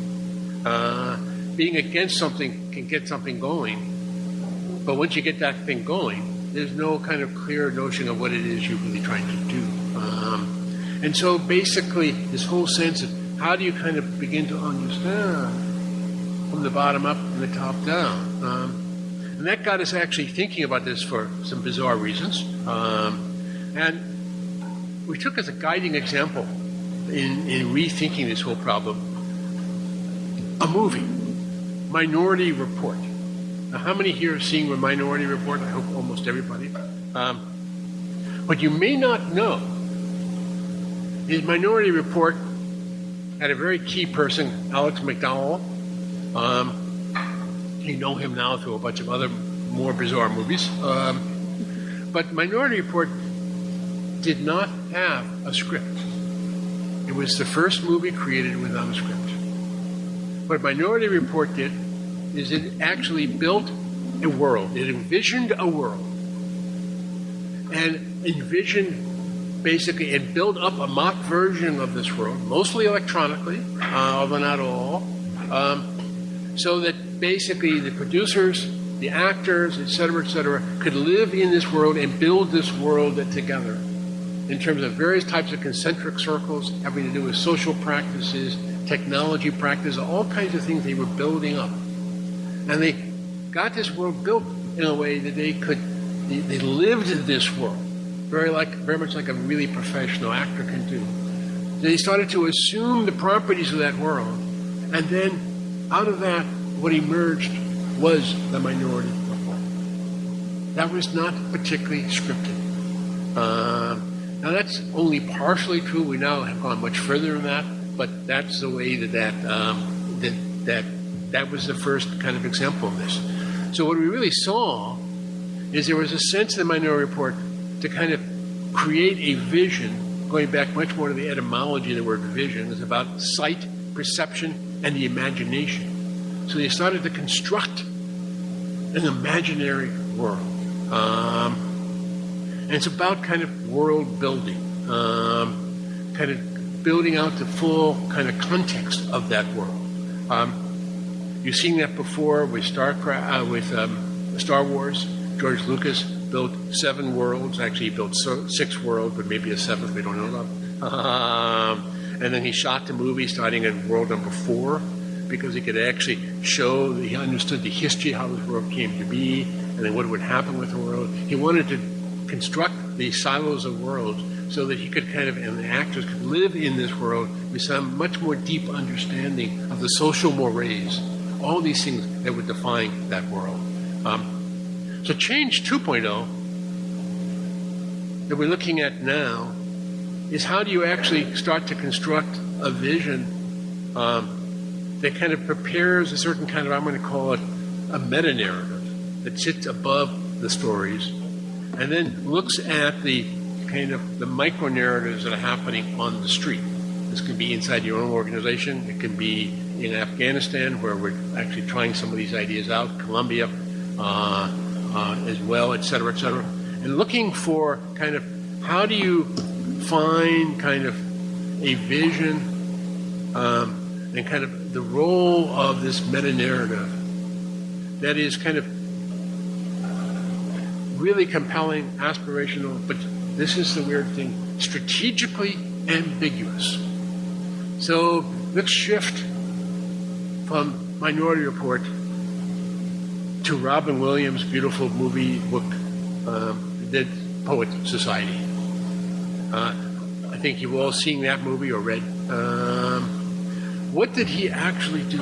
Uh, being against something can get something going, but once you get that thing going, there's no kind of clear notion of what it is you're really trying to do. Um, and so basically, this whole sense of how do you kind of begin to understand from the bottom up and the top down. Um, and that got us actually thinking about this for some bizarre reasons. Um, and we took as a guiding example in, in rethinking this whole problem a movie, Minority Report. Now, how many here have seen Minority Report? I hope almost everybody. Um, what you may not know is Minority Report had a very key person, Alex McDowell, um, you know him now through a bunch of other more bizarre movies. Um, but Minority Report did not have a script. It was the first movie created without a script. What Minority Report did is it actually built a world. It envisioned a world and envisioned basically and built up a mock version of this world, mostly electronically, uh, although not all. Um, so that basically the producers the actors, etc., etc., could live in this world and build this world together in terms of various types of concentric circles having to do with social practices, technology practice, all kinds of things they were building up. And they got this world built in a way that they could, they, they lived in this world, very like, very much like a really professional actor can do. They started to assume the properties of that world, and then out of that, what emerged was the minority report. That was not particularly scripted. Uh, now that's only partially true. We now have gone much further than that, but that's the way that that um, that that that was the first kind of example of this. So what we really saw is there was a sense in the Minority Report to kind of create a vision, going back much more to the etymology of the word vision, is about sight, perception, and the imagination. So they started to construct an imaginary world. Um, and it's about kind of world building, um, kind of building out the full kind of context of that world. Um, you've seen that before with Star, uh, with um, Star Wars. George Lucas built seven worlds. Actually, he built six worlds, but maybe a seventh we don't know about. Um, and then he shot the movie starting at world number four because he could actually show that he understood the history, how this world came to be, and then what would happen with the world. He wanted to construct the silos of worlds so that he could kind of, and the actors could live in this world with some much more deep understanding of the social mores, all these things that would define that world. Um, so, change 2.0 that we're looking at now is how do you actually start to construct a vision um, that kind of prepares a certain kind of, I'm going to call it a meta narrative that sits above the stories and then looks at the kind of the micro narratives that are happening on the street. This can be inside your own organization. It can be in Afghanistan, where we're actually trying some of these ideas out, Colombia uh, uh, as well, et cetera, et cetera. And looking for kind of how do you find kind of a vision um, and kind of the role of this meta narrative that is kind of really compelling, aspirational, but this is the weird thing strategically ambiguous. So let's shift from Minority Report to Robin Williams' beautiful movie book, um, Dead Poet Society. Uh, I think you've all seen that movie or read. Um, what did he actually do?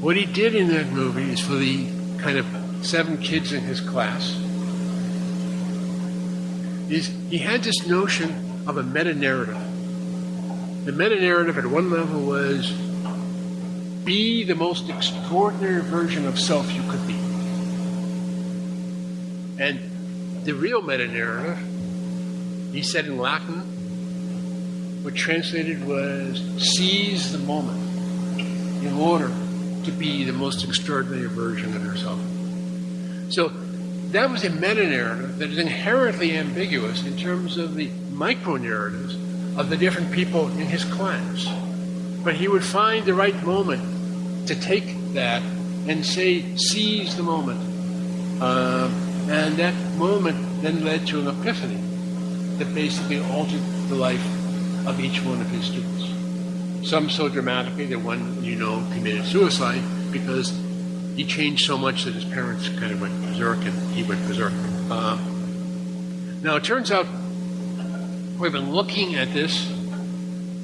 What he did in that movie is for the kind of seven kids in his class is he had this notion of a meta narrative. The meta narrative at one level was be the most extraordinary version of self you could be. And the real meta narrative, he said in Latin, what translated was seize the moment in order to be the most extraordinary version of yourself. So that was a meta narrative that is inherently ambiguous in terms of the micro narratives of the different people in his class. But he would find the right moment to take that and say, seize the moment. Uh, and that moment then led to an epiphany that basically altered the life of each one of his students. Some so dramatically that one, you know, committed suicide because he changed so much that his parents kind of went berserk and he went berserk. Uh, now, it turns out we've been looking at this.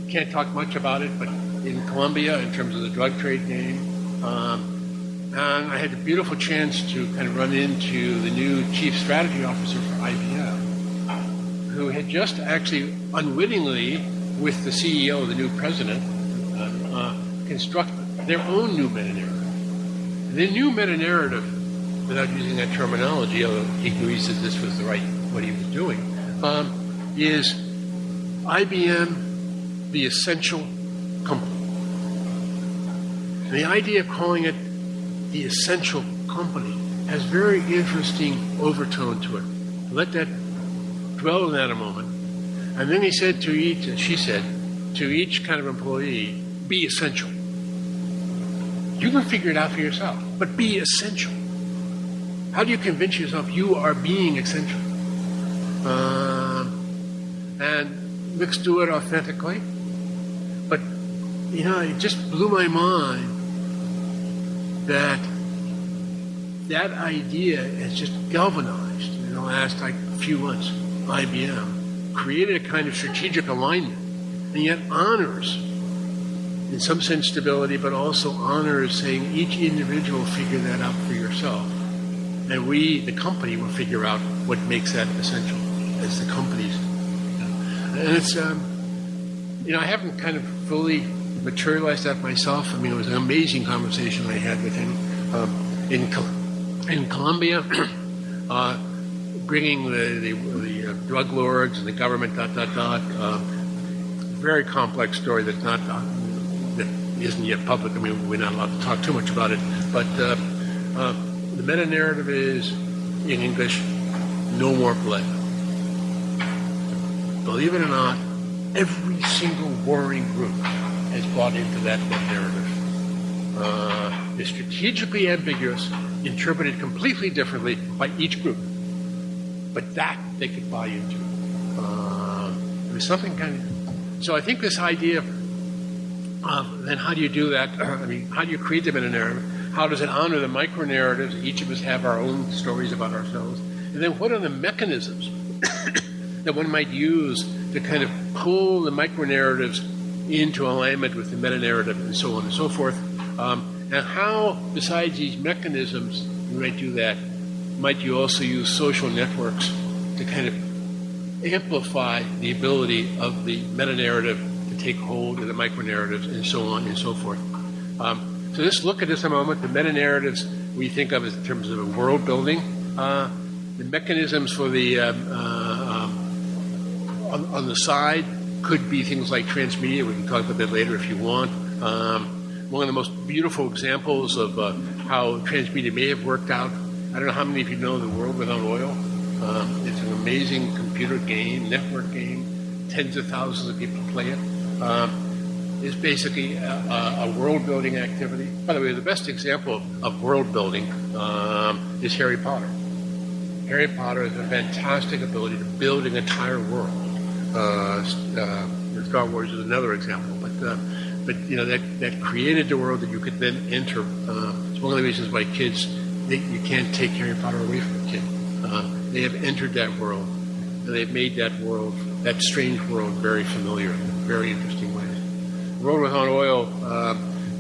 Can't talk much about it, but in Colombia, in terms of the drug trade game, um, and I had the beautiful chance to kind of run into the new chief strategy officer for IBM, who had just actually unwittingly, with the CEO, the new president, uh, uh, construct their own new meta the new meta narrative, without using that terminology, although he agrees that this was the right what he was doing, um, is IBM the essential company. And the idea of calling it the essential company has very interesting overtone to it. Let that dwell on that a moment. And then he said to each, and she said, to each kind of employee, be essential. You can figure it out for yourself. But be essential. How do you convince yourself you are being essential? Uh, and let's do it authentically. But, you know, it just blew my mind that that idea has just galvanized in the last like few months. IBM created a kind of strategic alignment, and yet honors, in some sense, stability, but also honors saying each individual figure that out for yourself, and we, the company, will figure out what makes that essential as the companies. And it's, um, you know, I haven't kind of fully materialized that myself. I mean, it was an amazing conversation I had with him um, in in Colombia, <clears throat> uh, bringing the, the, the uh, drug lords and the government, dot, dot, dot. Uh, very complex story that's not, isn't yet public. I mean, we're not allowed to talk too much about it. But uh, uh, the meta narrative is, in English, no more blood. Believe it or not, every single warring group has bought into that meta narrative. Uh, it's strategically ambiguous interpreted completely differently by each group. But that they could buy into. Uh, there's something kind of. So I think this idea of then how do you do that? <clears throat> I mean, how do you create them in narrative? How does it honor the micro narratives? Each of us have our own stories about ourselves. And then what are the mechanisms <coughs> that one might use to kind of pull the micro narratives into alignment with the meta narrative and so on and so forth? Um, and how, besides these mechanisms, you might do that, might you also use social networks to kind of amplify the ability of the meta narrative take hold of the micro narratives and so on and so forth. Um, so let's look at this a moment. The meta narratives we think of in terms of world building. Uh, the mechanisms for the um, uh, um, on, on, the side could be things like transmedia. We can talk about that later if you want. Um, one of the most beautiful examples of uh, how transmedia may have worked out. I don't know how many of you know The World Without Oil. Um, it's an amazing computer game, network game. Tens of thousands of people play it. Um, it's basically a, a, world building activity. By the way, the best example of world building um, is Harry Potter. Harry Potter has a fantastic ability to build an entire world. Uh, uh, Star Wars is another example, but uh, but you know that that created the world that you could then enter. Uh, it's one of the reasons why kids they, you can't take Harry Potter away from a kid. Uh, they have entered that world, and they've made that world, that strange world, very familiar in very interesting ways. World Without Oil, uh,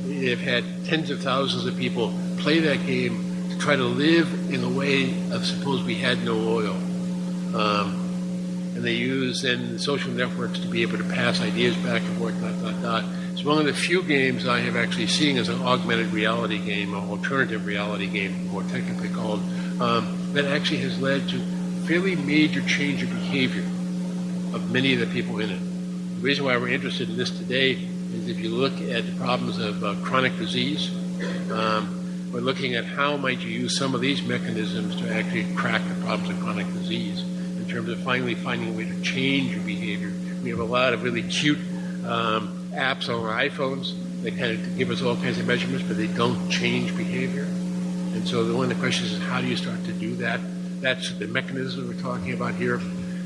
they've had tens of thousands of people play that game to try to live in a way of suppose we had no oil. Um, and they use then social networks to be able to pass ideas back and forth, dot, dot, dot. It's one of the few games I have actually seen as an augmented reality game, an alternative reality game, more technically called, um, that actually has led to fairly major change of behavior of many of the people in it. The reason why we're interested in this today is if you look at the problems of uh, chronic disease, um, we're looking at how might you use some of these mechanisms to actually crack the problems of chronic disease in terms of finally finding a way to change your behavior. We have a lot of really cute um, apps on our iPhones that kind of give us all kinds of measurements, but they don't change behavior. And so the one of the questions is how do you start to do that? That's the mechanism we're talking about here.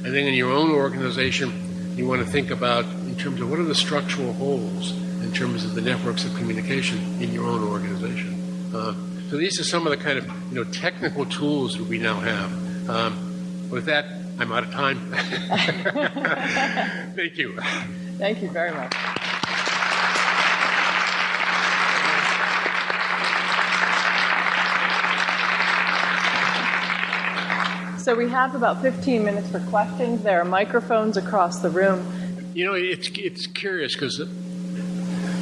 And then in your own organization, you want to think about in terms of what are the structural holes in terms of the networks of communication in your own organization. Uh, so these are some of the kind of you know technical tools that we now have. Um, with that, I'm out of time. <laughs> Thank you. Thank you very much. So we have about 15 minutes for questions. There are microphones across the room. You know, it's it's curious because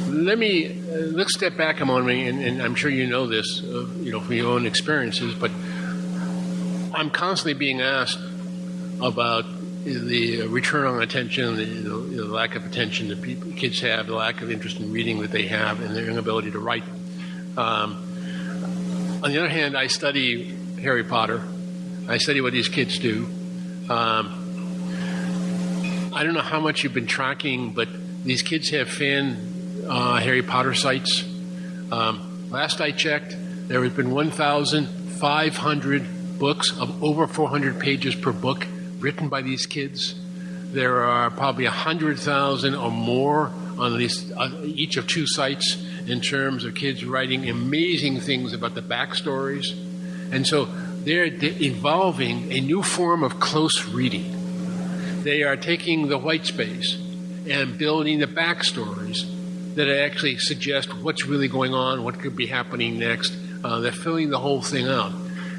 let me uh, let's step back a moment, and, and I'm sure you know this, uh, you know, from your own experiences. But I'm constantly being asked about the return on attention, the, the, the lack of attention that people, kids have, the lack of interest in reading that they have, and their inability to write. Um, on the other hand, I study Harry Potter I study what these kids do. Um, I don't know how much you've been tracking, but these kids have fan uh, Harry Potter sites. Um, last I checked, There has been 1,500 books of over 400 pages per book written by these kids. There are probably 100,000 or more on uh, each of two sites in terms of kids writing amazing things about the backstories. And so they're evolving a new form of close reading. They are taking the white space and building the backstories that actually suggest what's really going on, what could be happening next. Uh, they're filling the whole thing out.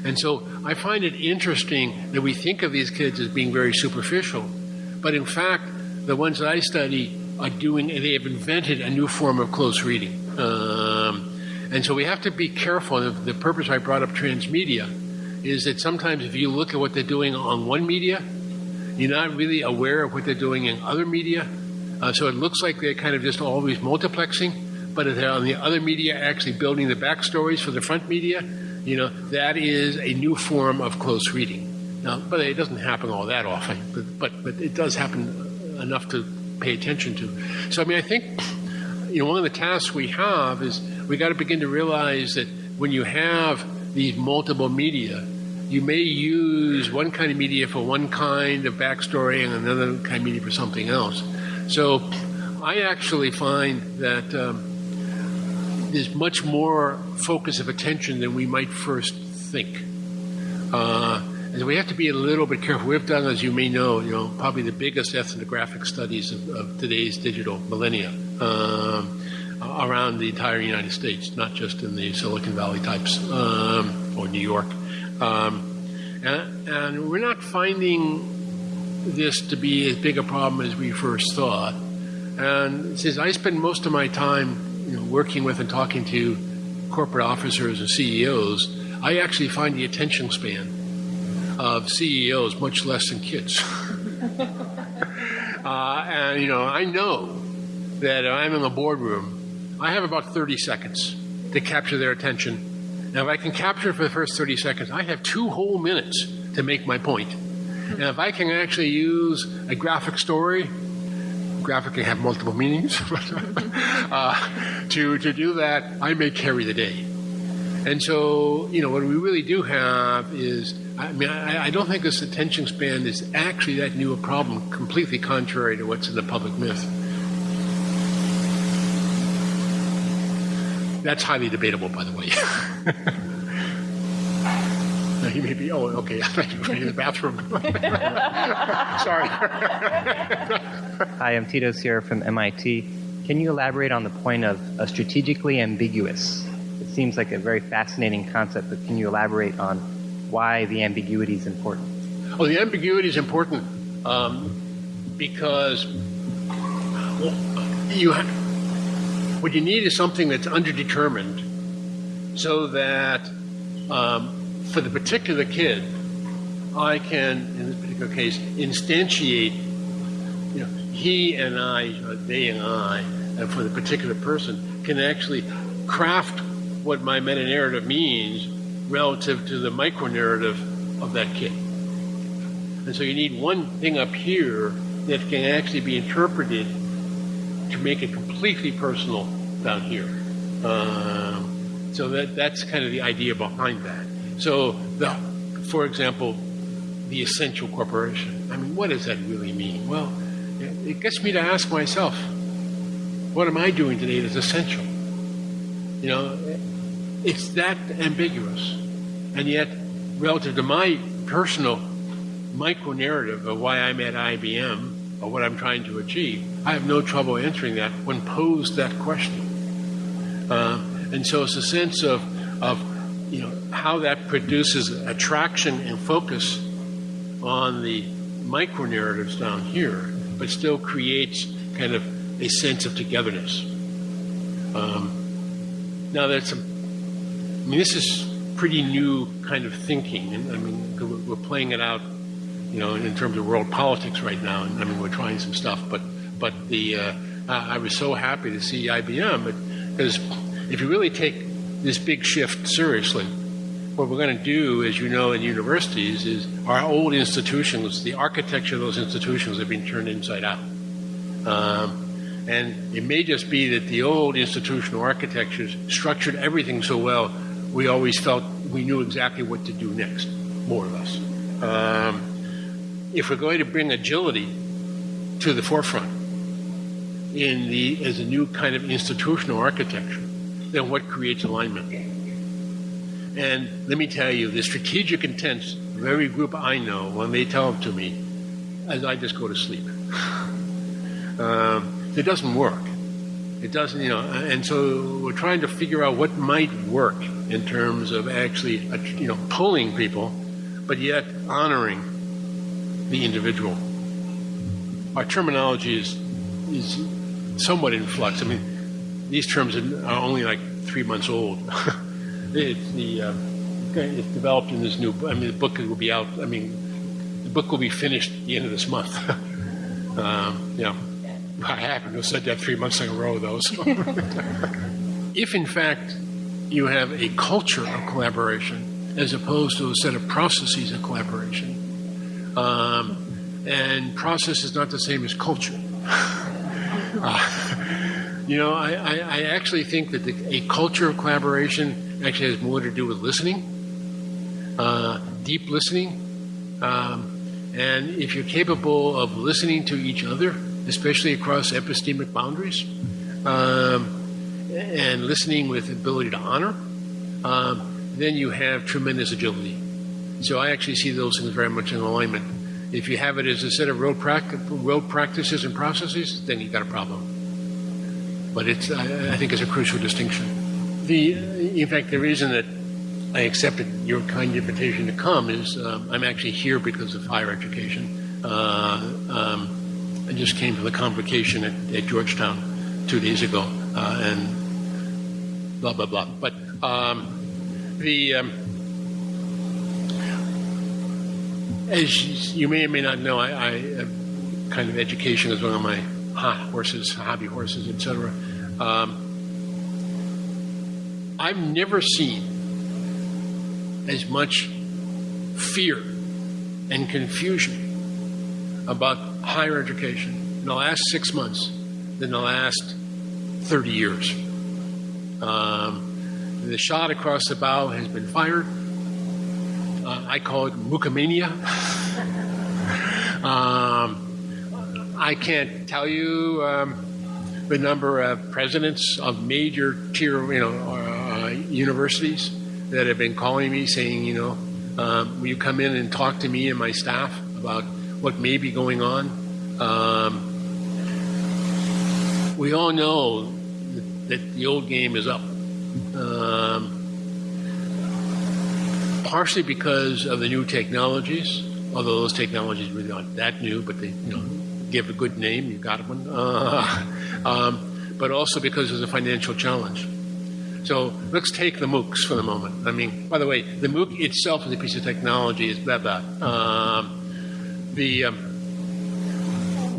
And so I find it interesting that we think of these kids as being very superficial, but in fact, the ones that I study are doing, they have invented a new form of close reading. Um, and so we have to be careful. The, the purpose I brought up transmedia is that sometimes if you look at what they're doing on one media, you're not really aware of what they're doing in other media. Uh, so it looks like they're kind of just always multiplexing, but if they're on the other media actually building the backstories for the front media, you know, that is a new form of close reading. Now, but it doesn't happen all that often, but, but, but it does happen enough to pay attention to. So, I mean, I think, you know, one of the tasks we have is we got to begin to realize that when you have these multiple media, you may use one kind of media for one kind of backstory and another kind of media for something else. So I actually find that um, there's much more focus of attention than we might first think. Uh, and we have to be a little bit careful. We've done, as you may know, you know, probably the biggest ethnographic studies of, of today's digital millennia um, around the entire United States, not just in the Silicon Valley types um, or New York. Um, and, and we're not finding this to be as big a problem as we first thought. And since I spend most of my time you know, working with and talking to corporate officers and CEOs, I actually find the attention span of CEOs much less than kids. <laughs> uh, and, you know, I know that I'm in the boardroom, I have about 30 seconds to capture their attention. Now, if I can capture for the first 30 seconds, I have two whole minutes to make my point. And if I can actually use a graphic story, graphic can have multiple meanings, <laughs> uh, to, to do that, I may carry the day. And so, you know, what we really do have is, I mean, I, I don't think this attention span is actually that new a problem, completely contrary to what's in the public myth. That's highly debatable, by the way. <laughs> he may be, oh, okay, I'm in the bathroom. <laughs> Sorry. Hi, I'm Tito Sierra from MIT. Can you elaborate on the point of a strategically ambiguous? It seems like a very fascinating concept, but can you elaborate on why the ambiguity is important? Oh, the ambiguity is important um, because well, you have, what you need is something that's underdetermined so that um, for the particular kid, I can, in this particular case, instantiate, you know, he and I, or they and I, and for the particular person, can actually craft what my meta narrative means relative to the micro narrative of that kid. And so you need one thing up here that can actually be interpreted to make it completely personal down here. Um, so that that's kind of the idea behind that. So, the, for example, the essential corporation. I mean, what does that really mean? Well, it gets me to ask myself, what am I doing today that's essential? You know, it's that ambiguous. And yet, relative to my personal micro narrative of why I'm at IBM or what I'm trying to achieve, I have no trouble answering that when posed that question. Uh, and so it's a sense of, of you know, how that produces attraction and focus on the micro narratives down here, but still creates kind of a sense of togetherness. Um, now, that's a, I mean, this is pretty new kind of thinking, and I mean, we're playing it out, you know, in terms of world politics right now, and I mean, we're trying some stuff, but but the uh, I was so happy to see IBM, because if you really take this big shift seriously. What we're going to do, as you know, in universities, is our old institutions, the architecture of those institutions have been turned inside out. Um, and it may just be that the old institutional architectures structured everything so well, we always felt we knew exactly what to do next, more or less. Um, if we're going to bring agility to the forefront in the as a new kind of institutional architecture, then what creates alignment? And let me tell you, the strategic intents of every group I know, when they tell them to me, as I just go to sleep. <laughs> um, it doesn't work. It doesn't, you know, and so we're trying to figure out what might work in terms of actually, uh, you know, pulling people, but yet honoring the individual. Our terminology is is somewhat in flux. I mean, these terms are only like three months old. <laughs> it's the uh, it's developed in this new. I mean, the book will be out. I mean, the book will be finished at the end of this month. <laughs> um, yeah. I happen to have said that three months in a row, though. So. <laughs> if, in fact, you have a culture of collaboration as opposed to a set of processes of collaboration, um, and process is not the same as culture. Uh, you know, I, I, I, actually think that the, a culture of collaboration actually has more to do with listening, uh, deep listening. Um, and if you're capable of listening to each other, especially across epistemic boundaries, um, and listening with ability to honor, um, then you have tremendous agility. So I actually see those things very much in alignment. If you have it as a set of road, practices and processes, then you've got a problem. But it's, I, I think it's a crucial distinction. The, in fact, the reason that I accepted your kind invitation to come is um, I'm actually here because of higher education. Uh, um, I just came from the convocation at, at Georgetown two days ago, uh, and blah blah blah. But um, the um, as you may or may not know, I, I kind of education is one of my hot horses, hobby horses, etc. Um, I've never seen as much fear and confusion about higher education in the last six months than the last 30 years. Um, the shot across the bow has been fired. I call it MOOC-mania. um, I can't tell you um, the number of presidents of major tier, you know, uh, universities that have been calling me saying, you know, um, will you come in and talk to me and my staff about what may be going on. Um, we all know that, that, the old game is up. Um, partially because of the new technologies, although those technologies really aren't that new, but they you know give a good name. You got one. Uh, <laughs> um, but also because there's a financial challenge. So let's take the MOOCs for the moment. I mean, by the way, the MOOC itself is a piece of technology. Is blah blah. Um, the um,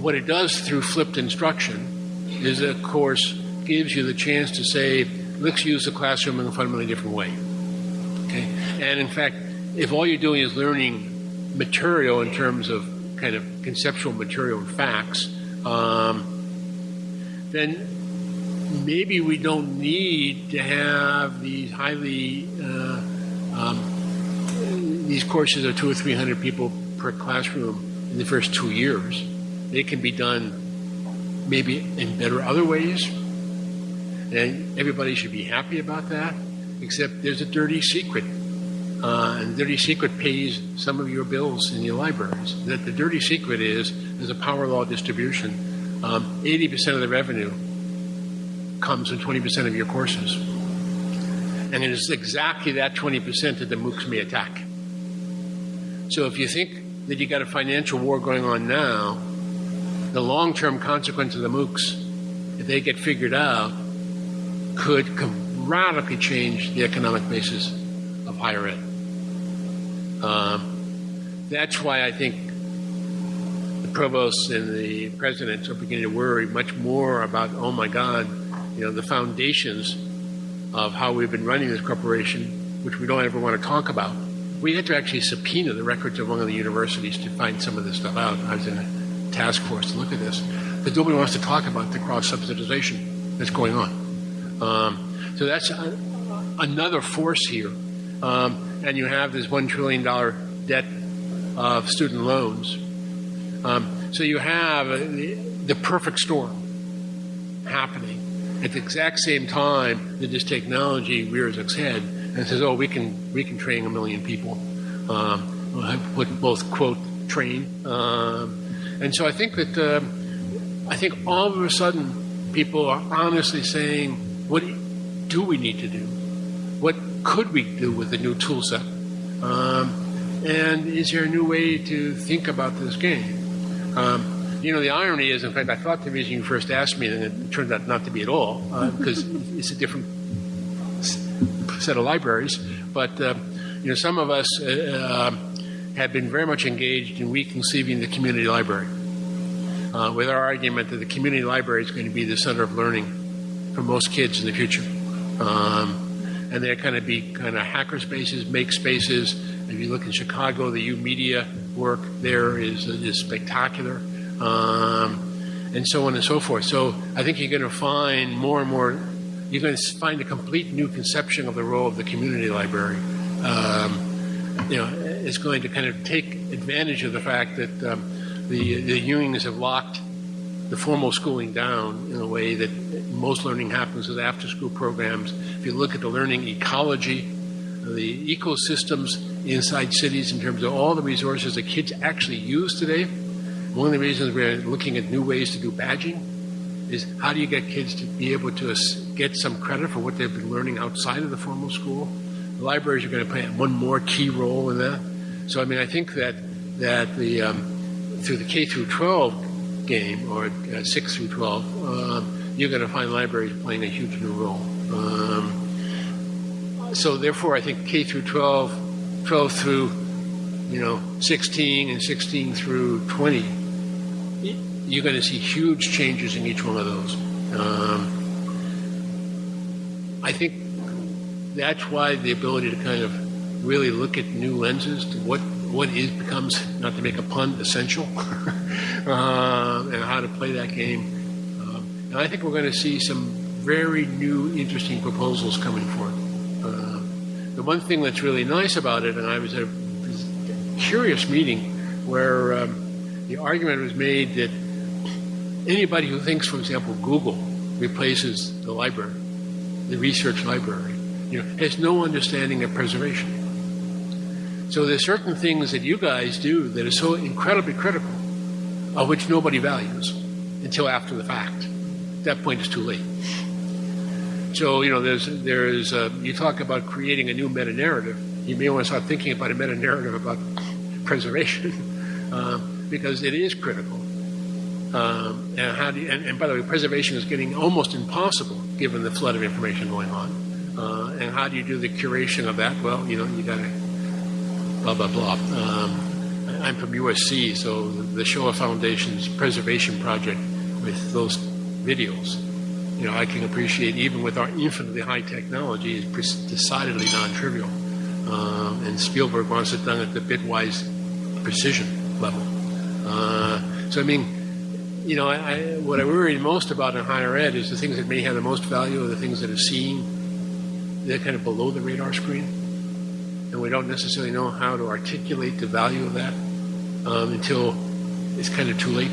what it does through flipped instruction is, of course, gives you the chance to say, let's use the classroom in a fundamentally different way. Okay, and in fact, if all you're doing is learning material in terms of kind of conceptual material and facts, um, then maybe we don't need to have these highly uh, um, these courses of two or three hundred people per classroom in the first two years. They can be done maybe in better other ways. And everybody should be happy about that, except there's a dirty secret. Uh, and dirty secret pays some of your bills in your libraries. That the dirty secret is there's a power law distribution. Um, 80% of the revenue comes from 20% of your courses. And it is exactly that 20% that the MOOCs may attack. So if you think that you got a financial war going on now, the long term consequence of the MOOCs, if they get figured out, could radically change the economic basis of higher ed. Um, that's why I think the provosts and the presidents are beginning to worry much more about, oh my God, you know, the foundations of how we've been running this corporation, which we don't ever want to talk about we had to actually subpoena the records of one of the universities to find some of this stuff out. I was in a task force to look at this. But nobody wants to talk about the cross subsidization that's going on. Um, so that's, uh, another force here, um, and you have this one trillion dollar debt of student loans. Um, so you have the, the perfect storm happening at the exact same time that this technology rears its head and says, "Oh, we can we can train a million people." Um, I put both quote train, um, and so I think that uh, I think all of a sudden people are honestly saying, "What do we need to do? What could we do with the new tool set?" Um, and is there a new way to think about this game? Um, you know, the irony is, in fact, I thought the reason you first asked me, and it turned out not to be at all, because uh, <laughs> it's a different set of libraries. But uh, you know, some of us uh, um, have been very much engaged in reconceiving the community library, uh, with our argument that the community library is going to be the center of learning for most kids in the future. Um, and they're going to be kind of hacker spaces, make spaces. If you look in Chicago, the YOUmedia work there is, is spectacular, um, and so on and so forth. So I think you're going to find more and more, you're going to find a complete new conception of the role of the community library. Um, you know, it's going to kind of take advantage of the fact that um, the, the Ewings have locked the formal schooling down in a way that most learning happens with after school programs. If you look at the learning ecology, the ecosystems inside cities in terms of all the resources that kids actually use today, one of the reasons we're looking at new ways to do badging is how do you get kids to be able to get some credit for what they've been learning outside of the formal school? The libraries are going to play one more key role in that. So, I mean, I think that that the um, through the K through 12 game or uh, 6 through 12, um, you're going to find libraries playing a huge new role. Um, so, therefore, I think K through 12, 12 through you know 16 and 16 through 20 you're going to see huge changes in each one of those. Um, I think that's why the ability to kind of really look at new lenses to what what is becomes not to make a pun essential, <laughs> um, and how to play that game. And I think we're going to see some very new, interesting proposals coming forth. Uh, the one thing that's really nice about it, and I was at a curious meeting where um, the argument was made that anybody who thinks, for example, Google replaces the library, the research library, you know, has no understanding of preservation. So there's certain things that you guys do that are so incredibly critical, of which nobody values until after the fact. At that point, it's too late. So you know, there's there's uh, you talk about creating a new meta narrative. You may want to start thinking about a meta narrative about preservation <laughs> uh, because it is critical. Um, and how do you, and, and, by the way, preservation is getting almost impossible given the flood of information going on. Uh, and how do you do the curation of that? Well, you know, you got to blah blah blah. Um, I'm from USC, so the Shoah Foundation's preservation project with those videos, you know, I can appreciate even with our infinitely high technology is decidedly non-trivial. Um, and Spielberg wants it done at the bitwise precision level. Uh, so I mean you know, I, what I worry most about in higher ed is the things that may have the most value are the things that are seen. They're kind of below the radar screen. And we don't necessarily know how to articulate the value of that um, until it's kind of too late.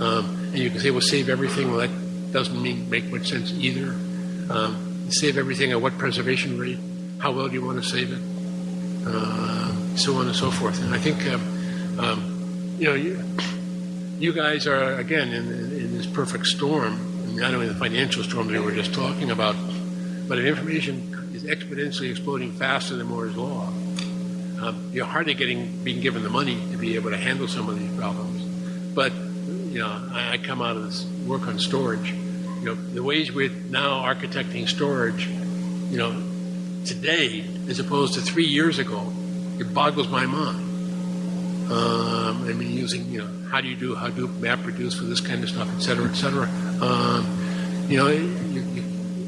Um, and you can say, well, save everything. Well, that doesn't mean, make much sense either. Um, save everything at what preservation rate? How well do you want to save it? Uh, so on and so forth. And I think, um, um, you know, you, you guys are again in, in this perfect storm, not only the financial storm that we were just talking about, but information is exponentially exploding faster than Moore's law. Um, you're hardly getting being given the money to be able to handle some of these problems. But you know, I, I come out of this work on storage. You know, the ways we're now architecting storage, you know, today as opposed to three years ago, it boggles my mind. Um, I mean, using you know how do you do Hadoop MapReduce for this kind of stuff, et cetera, et cetera. Um, you know, you, you,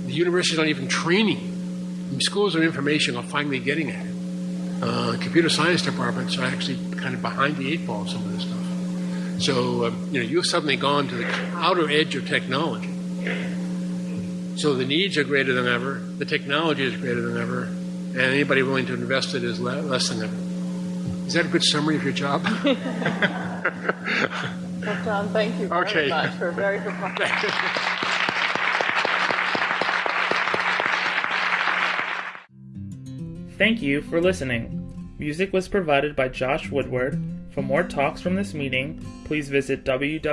the universities aren't even training. Schools of information are finally getting at it. Uh, computer science departments are actually kind of behind the eight ball on some of this stuff. So, um, you know, you've suddenly gone to the outer edge of technology. So the needs are greater than ever, the technology is greater than ever, and anybody willing to invest it is le- less than ever. Is that a good summary of your job? <laughs> Well, John, thank you very Okay. much for a very good Thank you for listening. Music was provided by Josh Woodward. For more talks from this meeting, please visit www.arl.org.